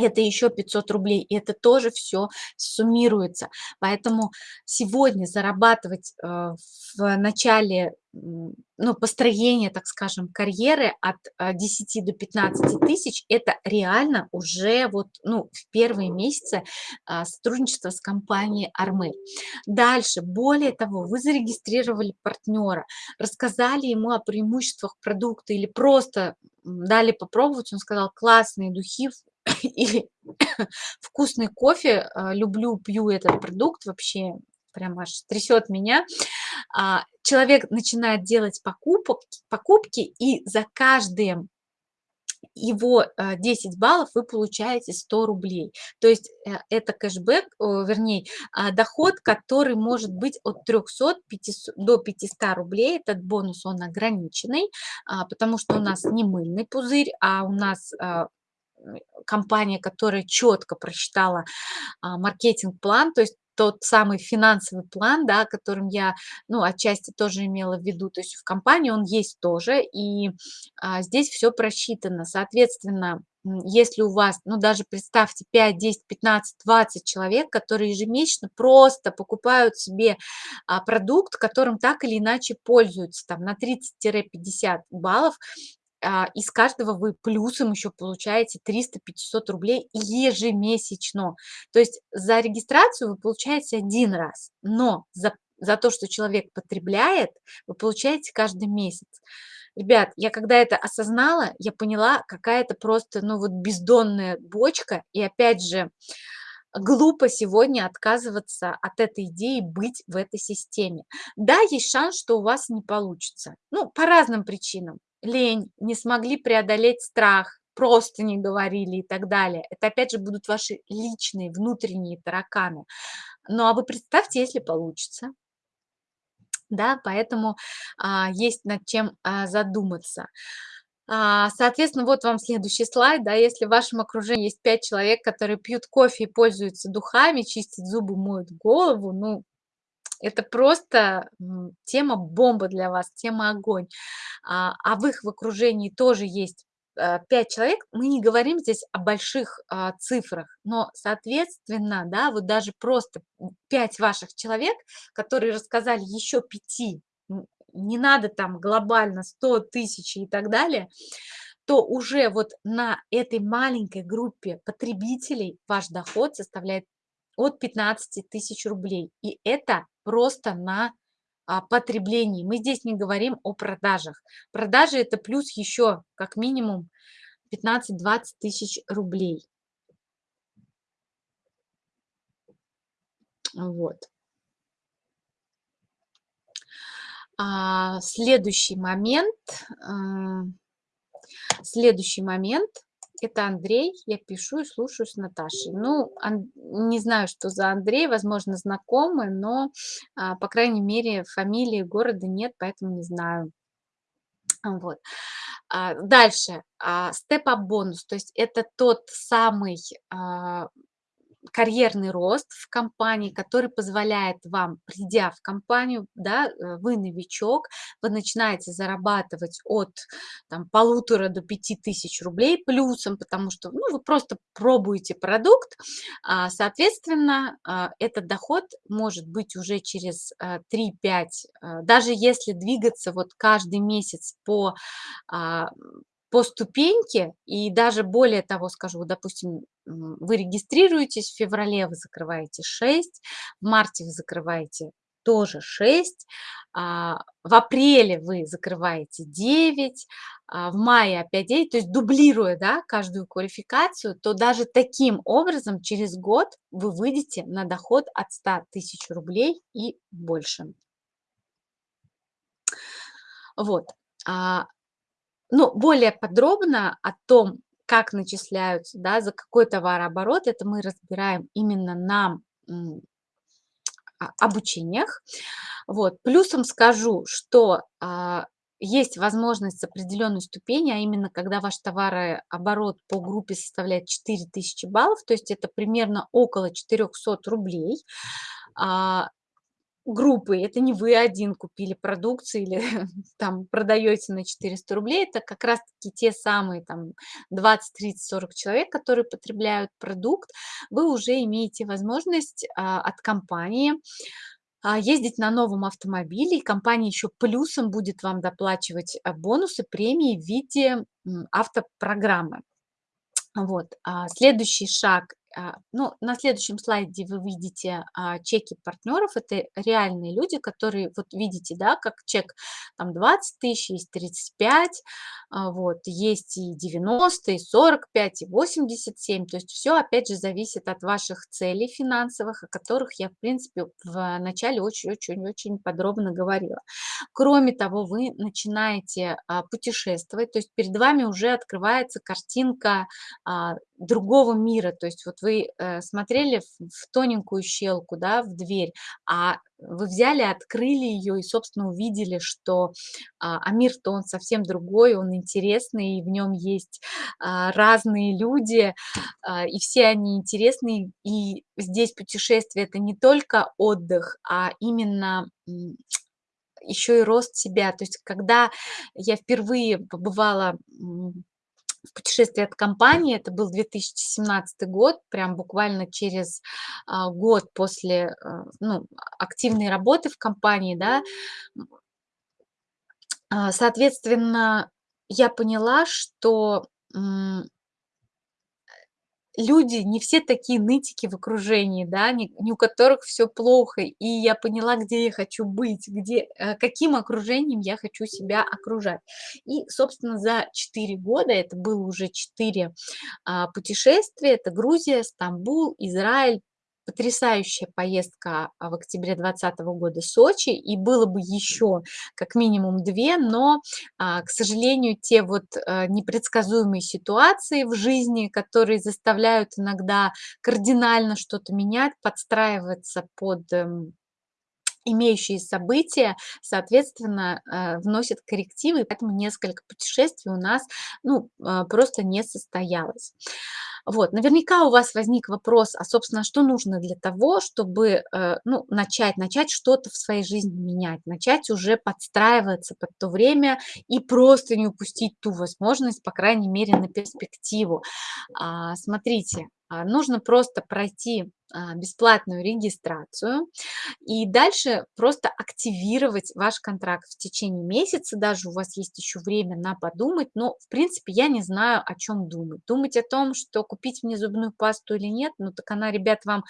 это еще 500 рублей, и это тоже все суммируется. Поэтому сегодня зарабатывать э, в начале ну, построения, так скажем, карьеры от 10 э, до 15 тысяч, это реально уже вот, ну, в первые месяцы а, сотрудничества с компанией Армель. Дальше, более того, вы зарегистрировали партнера, рассказали ему о преимуществах продукта или просто дали попробовать, он сказал, классные духи, или вкусный кофе, а, люблю, пью этот продукт, вообще прям аж трясет меня. А, человек начинает делать покупок, покупки, и за каждые его 10 баллов вы получаете 100 рублей. То есть э, это кэшбэк, вернее, а, доход, который может быть от 300 500, до 500 рублей. Этот бонус, он ограниченный, потому что у нас не мыльный пузырь, а у нас компания, которая четко просчитала а, маркетинг-план, то есть тот самый финансовый план, да, которым я, ну, отчасти тоже имела в виду, то есть в компании он есть тоже, и а, здесь все просчитано. Соответственно, если у вас, ну, даже представьте 5, 10, 15, 20 человек, которые ежемесячно просто покупают себе а, продукт, которым так или иначе пользуются, там, на 30-50 баллов, из каждого вы плюсом еще получаете 300-500 рублей ежемесячно. То есть за регистрацию вы получаете один раз, но за, за то, что человек потребляет, вы получаете каждый месяц. Ребят, я когда это осознала, я поняла, какая это просто, ну вот бездонная бочка. И опять же, глупо сегодня отказываться от этой идеи быть в этой системе. Да, есть шанс, что у вас не получится. Ну, по разным причинам лень, не смогли преодолеть страх, просто не говорили и так далее. Это опять же будут ваши личные внутренние тараканы. Ну а вы представьте, если получится. Да, поэтому а, есть над чем а, задуматься. А, соответственно, вот вам следующий слайд, да, если в вашем окружении есть 5 человек, которые пьют кофе и пользуются духами, чистят зубы, моют голову, ну, это просто тема бомба для вас, тема огонь. А, а в их в окружении тоже есть 5 э, человек, мы не говорим здесь о больших а, цифрах, но, соответственно, да, вот даже просто 5 ваших человек, которые рассказали еще 5, не надо там глобально 100 тысяч и так далее, то уже вот на этой маленькой группе потребителей ваш доход составляет от 15 тысяч рублей. И это просто на а, потреблении. Мы здесь не говорим о продажах. Продажи это плюс еще как минимум 15-20 тысяч рублей. Вот. А, следующий момент. А, следующий момент – это Андрей, я пишу и слушаю с Наташей. Ну, не знаю, что за Андрей, возможно, знакомый, но, а, по крайней мере, фамилии города нет, поэтому не знаю. Вот. А, дальше. А, степ-ап бонус, то есть это тот самый карьерный рост в компании, который позволяет вам, придя в компанию, да, э, вы новичок, вы начинаете зарабатывать от там, полутора до пяти тысяч рублей плюсом, потому что ну, вы просто пробуете продукт, а, соответственно, а, этот доход может быть уже через 3-5, а, даже если двигаться вот каждый месяц по по ступеньке, и даже более того скажу, допустим, вы регистрируетесь в феврале, вы закрываете 6, в марте вы закрываете тоже 6, а, в апреле вы закрываете 9, а, в мае опять 9, то есть дублируя да, каждую квалификацию, то даже таким образом через год вы выйдете на доход от 100 тысяч рублей и больше. Вот. Ну, более подробно о том, как начисляются, да, за какой товарооборот, это мы разбираем именно на а, обучениях. Вот. Плюсом скажу, что а, есть возможность с определенной ступени, а именно когда ваш товарооборот по группе составляет 4000 баллов, то есть это примерно около 400 рублей, а, группы. Это не вы один купили продукцию или там продаете на 400 рублей. Это как раз-таки те самые там 20, 30, 40 человек, которые потребляют продукт. Вы уже имеете возможность а, от компании а, ездить на новом автомобиле, и компания еще плюсом будет вам доплачивать а, бонусы, премии в виде автопрограммы. Вот. А следующий шаг ну, на следующем слайде вы видите а, чеки партнеров. Это реальные люди, которые, вот видите, да, как чек там 20 тысяч, есть 35, а, вот, есть и 90, и 45, и 87. То есть все, опять же, зависит от ваших целей финансовых, о которых я, в принципе, в начале очень-очень-очень подробно говорила. Кроме того, вы начинаете а, путешествовать, то есть перед вами уже открывается картинка а, другого мира. То есть вот вы э, смотрели в, тоненькую щелку, да, в дверь, а вы взяли, открыли ее и, собственно, увидели, что а, а мир-то он совсем другой, он интересный, и в нем есть а, разные люди, а, и все они интересные. И здесь путешествие– это не только отдых, а именно еще и рост себя. То есть когда я впервые побывала в путешествии от компании. Это был 2017 год, прям буквально через а, год после а, ну, активной работы в компании, да. А, соответственно, я поняла, что люди не все такие нытики в окружении, да, не, не у которых все плохо, и я поняла, где я хочу быть, где, э, каким окружением я хочу себя окружать. И, собственно, за 4 года, это было уже 4 а, путешествия, это Грузия, Стамбул, Израиль, потрясающая поездка а, в октябре 2020 года Сочи, и было бы еще как минимум две, но, а, к сожалению, те вот а, непредсказуемые ситуации в жизни, которые заставляют иногда кардинально что-то менять, подстраиваться под эм, имеющие события, соответственно, э, вносят коррективы, поэтому несколько путешествий у нас ну, э, просто не состоялось. Вот, наверняка у вас возник вопрос, а, собственно, что нужно для того, чтобы э, ну, начать, начать что-то в своей жизни менять, начать уже подстраиваться под то время и просто не упустить ту возможность, по крайней мере, на перспективу. А, смотрите, а, нужно просто пройти а, бесплатную регистрацию и дальше просто активировать ваш контракт в течение месяца, даже у вас есть еще время на подумать, но в принципе я не знаю, о чем думать. Думать о том, что купить мне зубную пасту или нет, ну так она, ребят, вам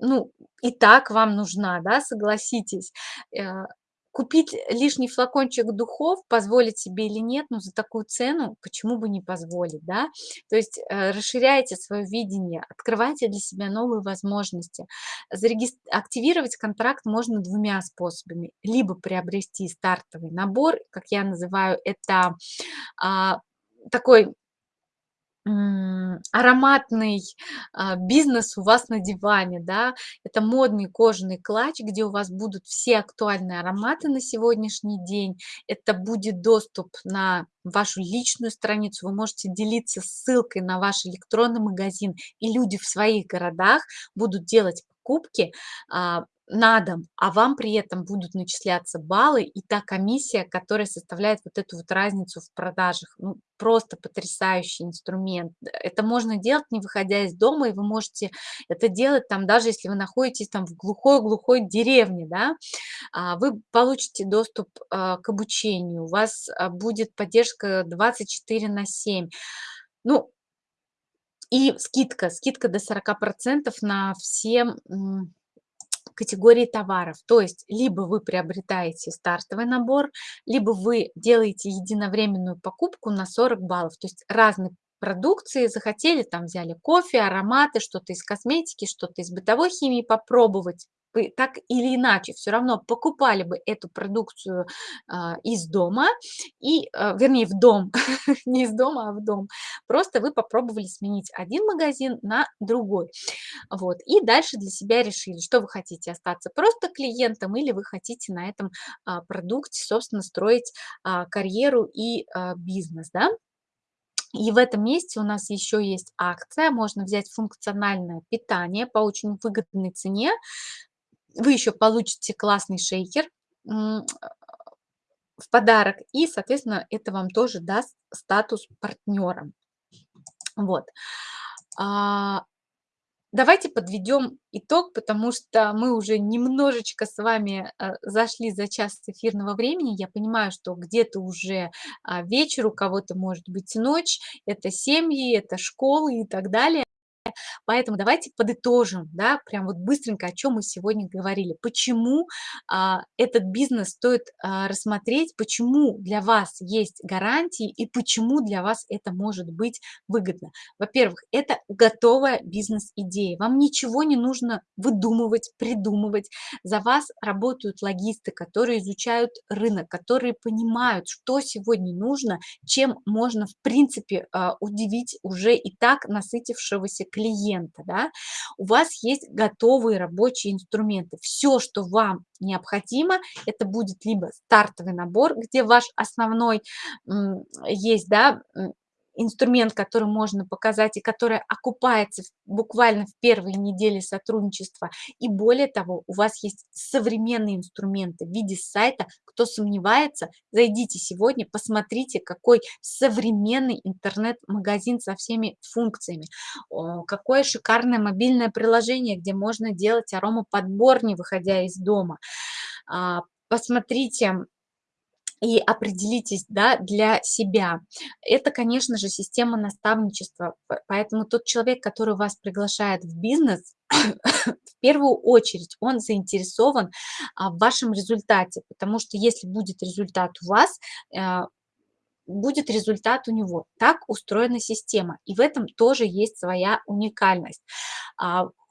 ну, и так вам нужна, да, согласитесь. Э, Купить лишний флакончик духов, позволить себе или нет, но за такую цену почему бы не позволить, да? То есть э, расширяйте свое видение, открывайте для себя новые возможности. Активировать контракт можно двумя способами. Либо приобрести стартовый набор, как я называю, это а, такой ароматный а, бизнес у вас на диване, да, это модный кожаный клатч, где у вас будут все актуальные ароматы на сегодняшний день, это будет доступ на вашу личную страницу, вы можете делиться ссылкой на ваш электронный магазин, и люди в своих городах будут делать покупки а, на дом, а вам при этом будут начисляться баллы и та комиссия, которая составляет вот эту вот разницу в продажах. Ну, просто потрясающий инструмент. Это можно делать, не выходя из дома, и вы можете это делать там, даже если вы находитесь там в глухой-глухой деревне, да, а, вы получите доступ а, к обучению, у вас а, будет поддержка 24 на 7. Ну, и скидка, скидка до 40% на все категории товаров. То есть либо вы приобретаете стартовый набор, либо вы делаете единовременную покупку на 40 баллов. То есть разные продукции захотели, там взяли кофе, ароматы, что-то из косметики, что-то из бытовой химии попробовать, так или иначе все равно покупали бы эту продукцию а, из дома, и, а, вернее, в дом, не из дома, а в дом. Просто вы попробовали сменить один магазин на другой. Вот. И дальше для себя решили, что вы хотите, остаться просто клиентом или вы хотите на этом а, продукте, собственно, строить карьеру и бизнес, да? И в этом месте у нас еще есть акция, можно взять функциональное питание по очень выгодной цене, вы еще получите классный шейкер в подарок, и, соответственно, это вам тоже даст статус партнера. Вот. А, давайте подведем итог, потому что мы уже немножечко с вами э, зашли за час эфирного времени. Я понимаю, что где-то уже а, вечер, у кого-то может быть ночь, это семьи, это школы и так далее. Поэтому давайте подытожим, да, прям вот быстренько, о чем мы сегодня говорили. Почему а, этот бизнес стоит а, рассмотреть, почему для вас есть гарантии и почему для вас это может быть выгодно. Во-первых, это готовая бизнес-идея. Вам ничего не нужно выдумывать, придумывать. За вас работают логисты, которые изучают рынок, которые понимают, что сегодня нужно, чем можно в принципе а, удивить уже и так насытившегося клиента клиента, да, у вас есть готовые рабочие инструменты. Все, что вам необходимо, это будет либо стартовый набор, где ваш основной есть, да, инструмент, который можно показать и который окупается буквально в первые недели сотрудничества. И более того, у вас есть современные инструменты в виде сайта. Кто сомневается, зайдите сегодня, посмотрите, какой современный интернет-магазин со всеми функциями. Какое шикарное мобильное приложение, где можно делать аромаподбор, не выходя из дома. А, посмотрите, и определитесь да, для себя. Это, конечно же, система наставничества, поэтому тот человек, который вас приглашает в бизнес, в первую очередь он заинтересован а, в вашем результате, потому что если будет результат у вас, э, будет результат у него. Так устроена система, и в этом тоже есть своя уникальность.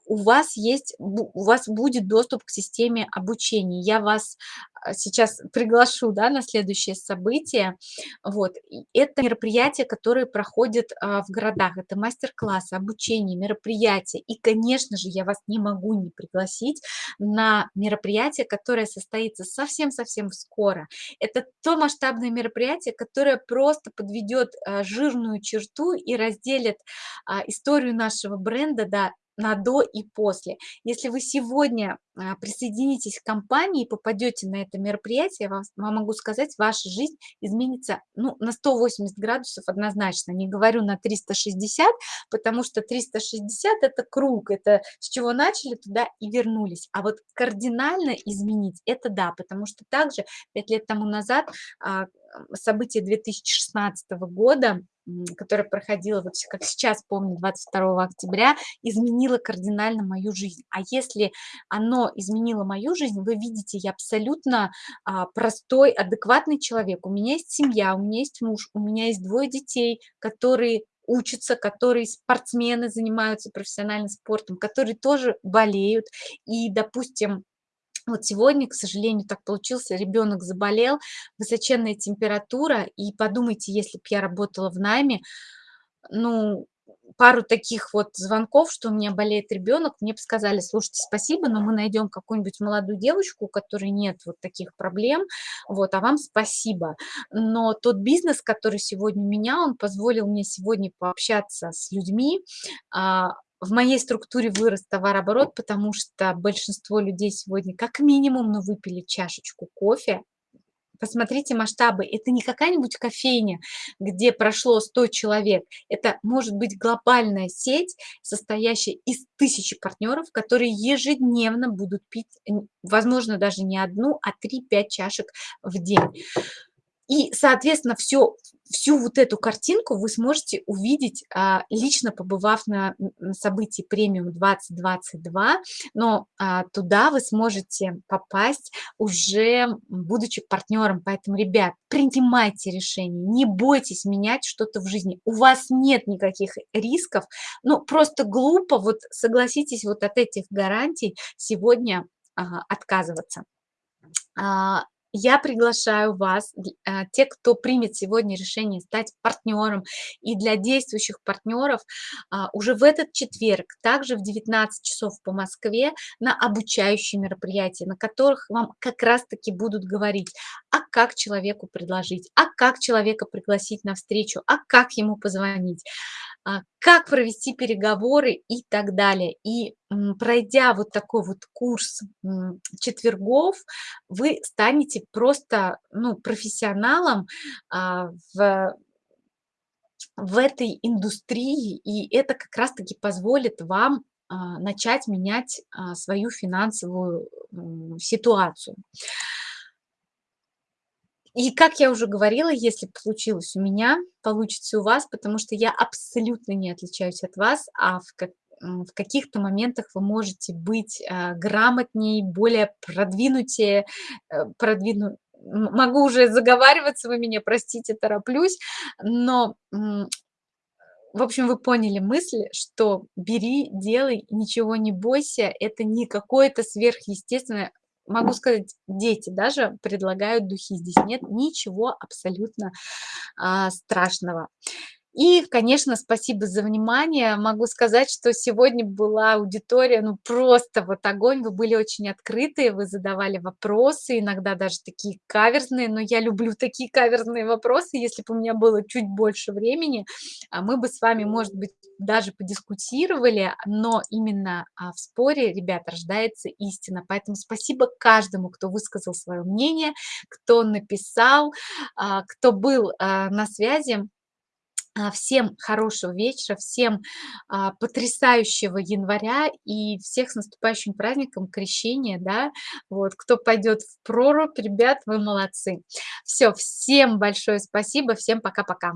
У вас есть, у вас будет доступ к системе обучения. Я вас, а, сейчас приглашу, да, на следующее событие. Вот, это мероприятия, которые проходят, а, в городах. Это мастер-классы, обучение, мероприятия. И, конечно же, я вас не могу не пригласить на мероприятие, которое состоится совсем-совсем скоро. Это то масштабное мероприятие, которое просто подведет, а, жирную черту и разделит, историю нашего бренда, да, на до и после. Если вы сегодня а, присоединитесь к компании и попадете на это мероприятие, я вам, вам могу сказать, ваша жизнь изменится ну, на 180 градусов однозначно. Не говорю на 360, потому что 360 это круг, это с чего начали, туда и вернулись. А вот кардинально изменить, это да, потому что также 5 лет тому назад а, событие 2016 года, которое проходило, вот как сейчас помню, 22 октября, изменило кардинально мою жизнь. А если оно изменило мою жизнь, вы видите, я абсолютно а, простой, адекватный человек. У меня есть семья, у меня есть муж, у меня есть двое детей, которые учатся, которые спортсмены, занимаются профессиональным спортом, которые тоже болеют. И, допустим, вот сегодня, к сожалению, так получился, ребенок заболел, высоченная температура, и подумайте, если бы я работала в найме, ну, пару таких вот звонков, что у меня болеет ребенок, мне бы сказали, слушайте, спасибо, но мы найдем какую-нибудь молодую девочку, у которой нет вот таких проблем, вот, а вам спасибо. Но тот бизнес, который сегодня у меня, он позволил мне сегодня пообщаться с людьми, а, в моей структуре вырос товарооборот, потому что большинство людей сегодня как минимум, ну, выпили чашечку кофе. Посмотрите масштабы. Это не какая-нибудь кофейня, где прошло 100 человек. Это может быть глобальная сеть, состоящая из тысячи партнеров, которые ежедневно будут пить, возможно, даже не одну, а 3-5 чашек в день. И, соответственно, все, всю вот эту картинку вы сможете увидеть, а, лично побывав на событии премиум 2022, но а, туда вы сможете попасть уже будучи партнером. Поэтому, ребят, принимайте решения, не бойтесь менять что-то в жизни. У вас нет никаких рисков, ну просто глупо, вот согласитесь вот от этих гарантий сегодня отказываться. Я приглашаю вас, а, те, кто примет сегодня решение стать партнером, и для действующих партнеров а, уже в этот четверг, также в 19 часов по Москве, на обучающие мероприятия, на которых вам как раз-таки будут говорить, а как человеку предложить, а как человека пригласить на встречу, а как ему позвонить, как провести переговоры и так далее. И пройдя вот такой вот курс четвергов, вы станете просто ну, профессионалом а, в, в этой индустрии, и это как раз-таки позволит вам а, начать менять свою финансовую ситуацию. И как я уже говорила, если получилось у меня, получится у вас, потому что я абсолютно не отличаюсь от вас, а в, как, в каких-то моментах вы можете быть э, грамотнее, более продвинутее, э, продвину... Могу уже заговариваться, вы меня простите, тороплюсь, но в общем, вы поняли мысль, что бери, делай, ничего не бойся, это не какое-то сверхъестественное, могу сказать, дети даже предлагают духи. Здесь нет ничего абсолютно а, страшного. И, конечно, спасибо за внимание. Могу сказать, что сегодня была аудитория, ну, просто вот огонь. Вы были очень открытые, вы задавали вопросы, иногда даже такие каверзные, но я люблю такие каверзные вопросы. Если бы у меня было чуть больше времени, а, мы бы с вами, может быть, даже подискутировали, но именно а, в споре, ребят, рождается истина. Поэтому спасибо каждому, кто высказал свое мнение, кто написал, а, кто был на связи. А, всем хорошего вечера, всем а, потрясающего января и всех с наступающим праздником крещения, да, вот, кто пойдет в прорубь, ребят, вы молодцы. Все, всем большое спасибо, всем пока-пока.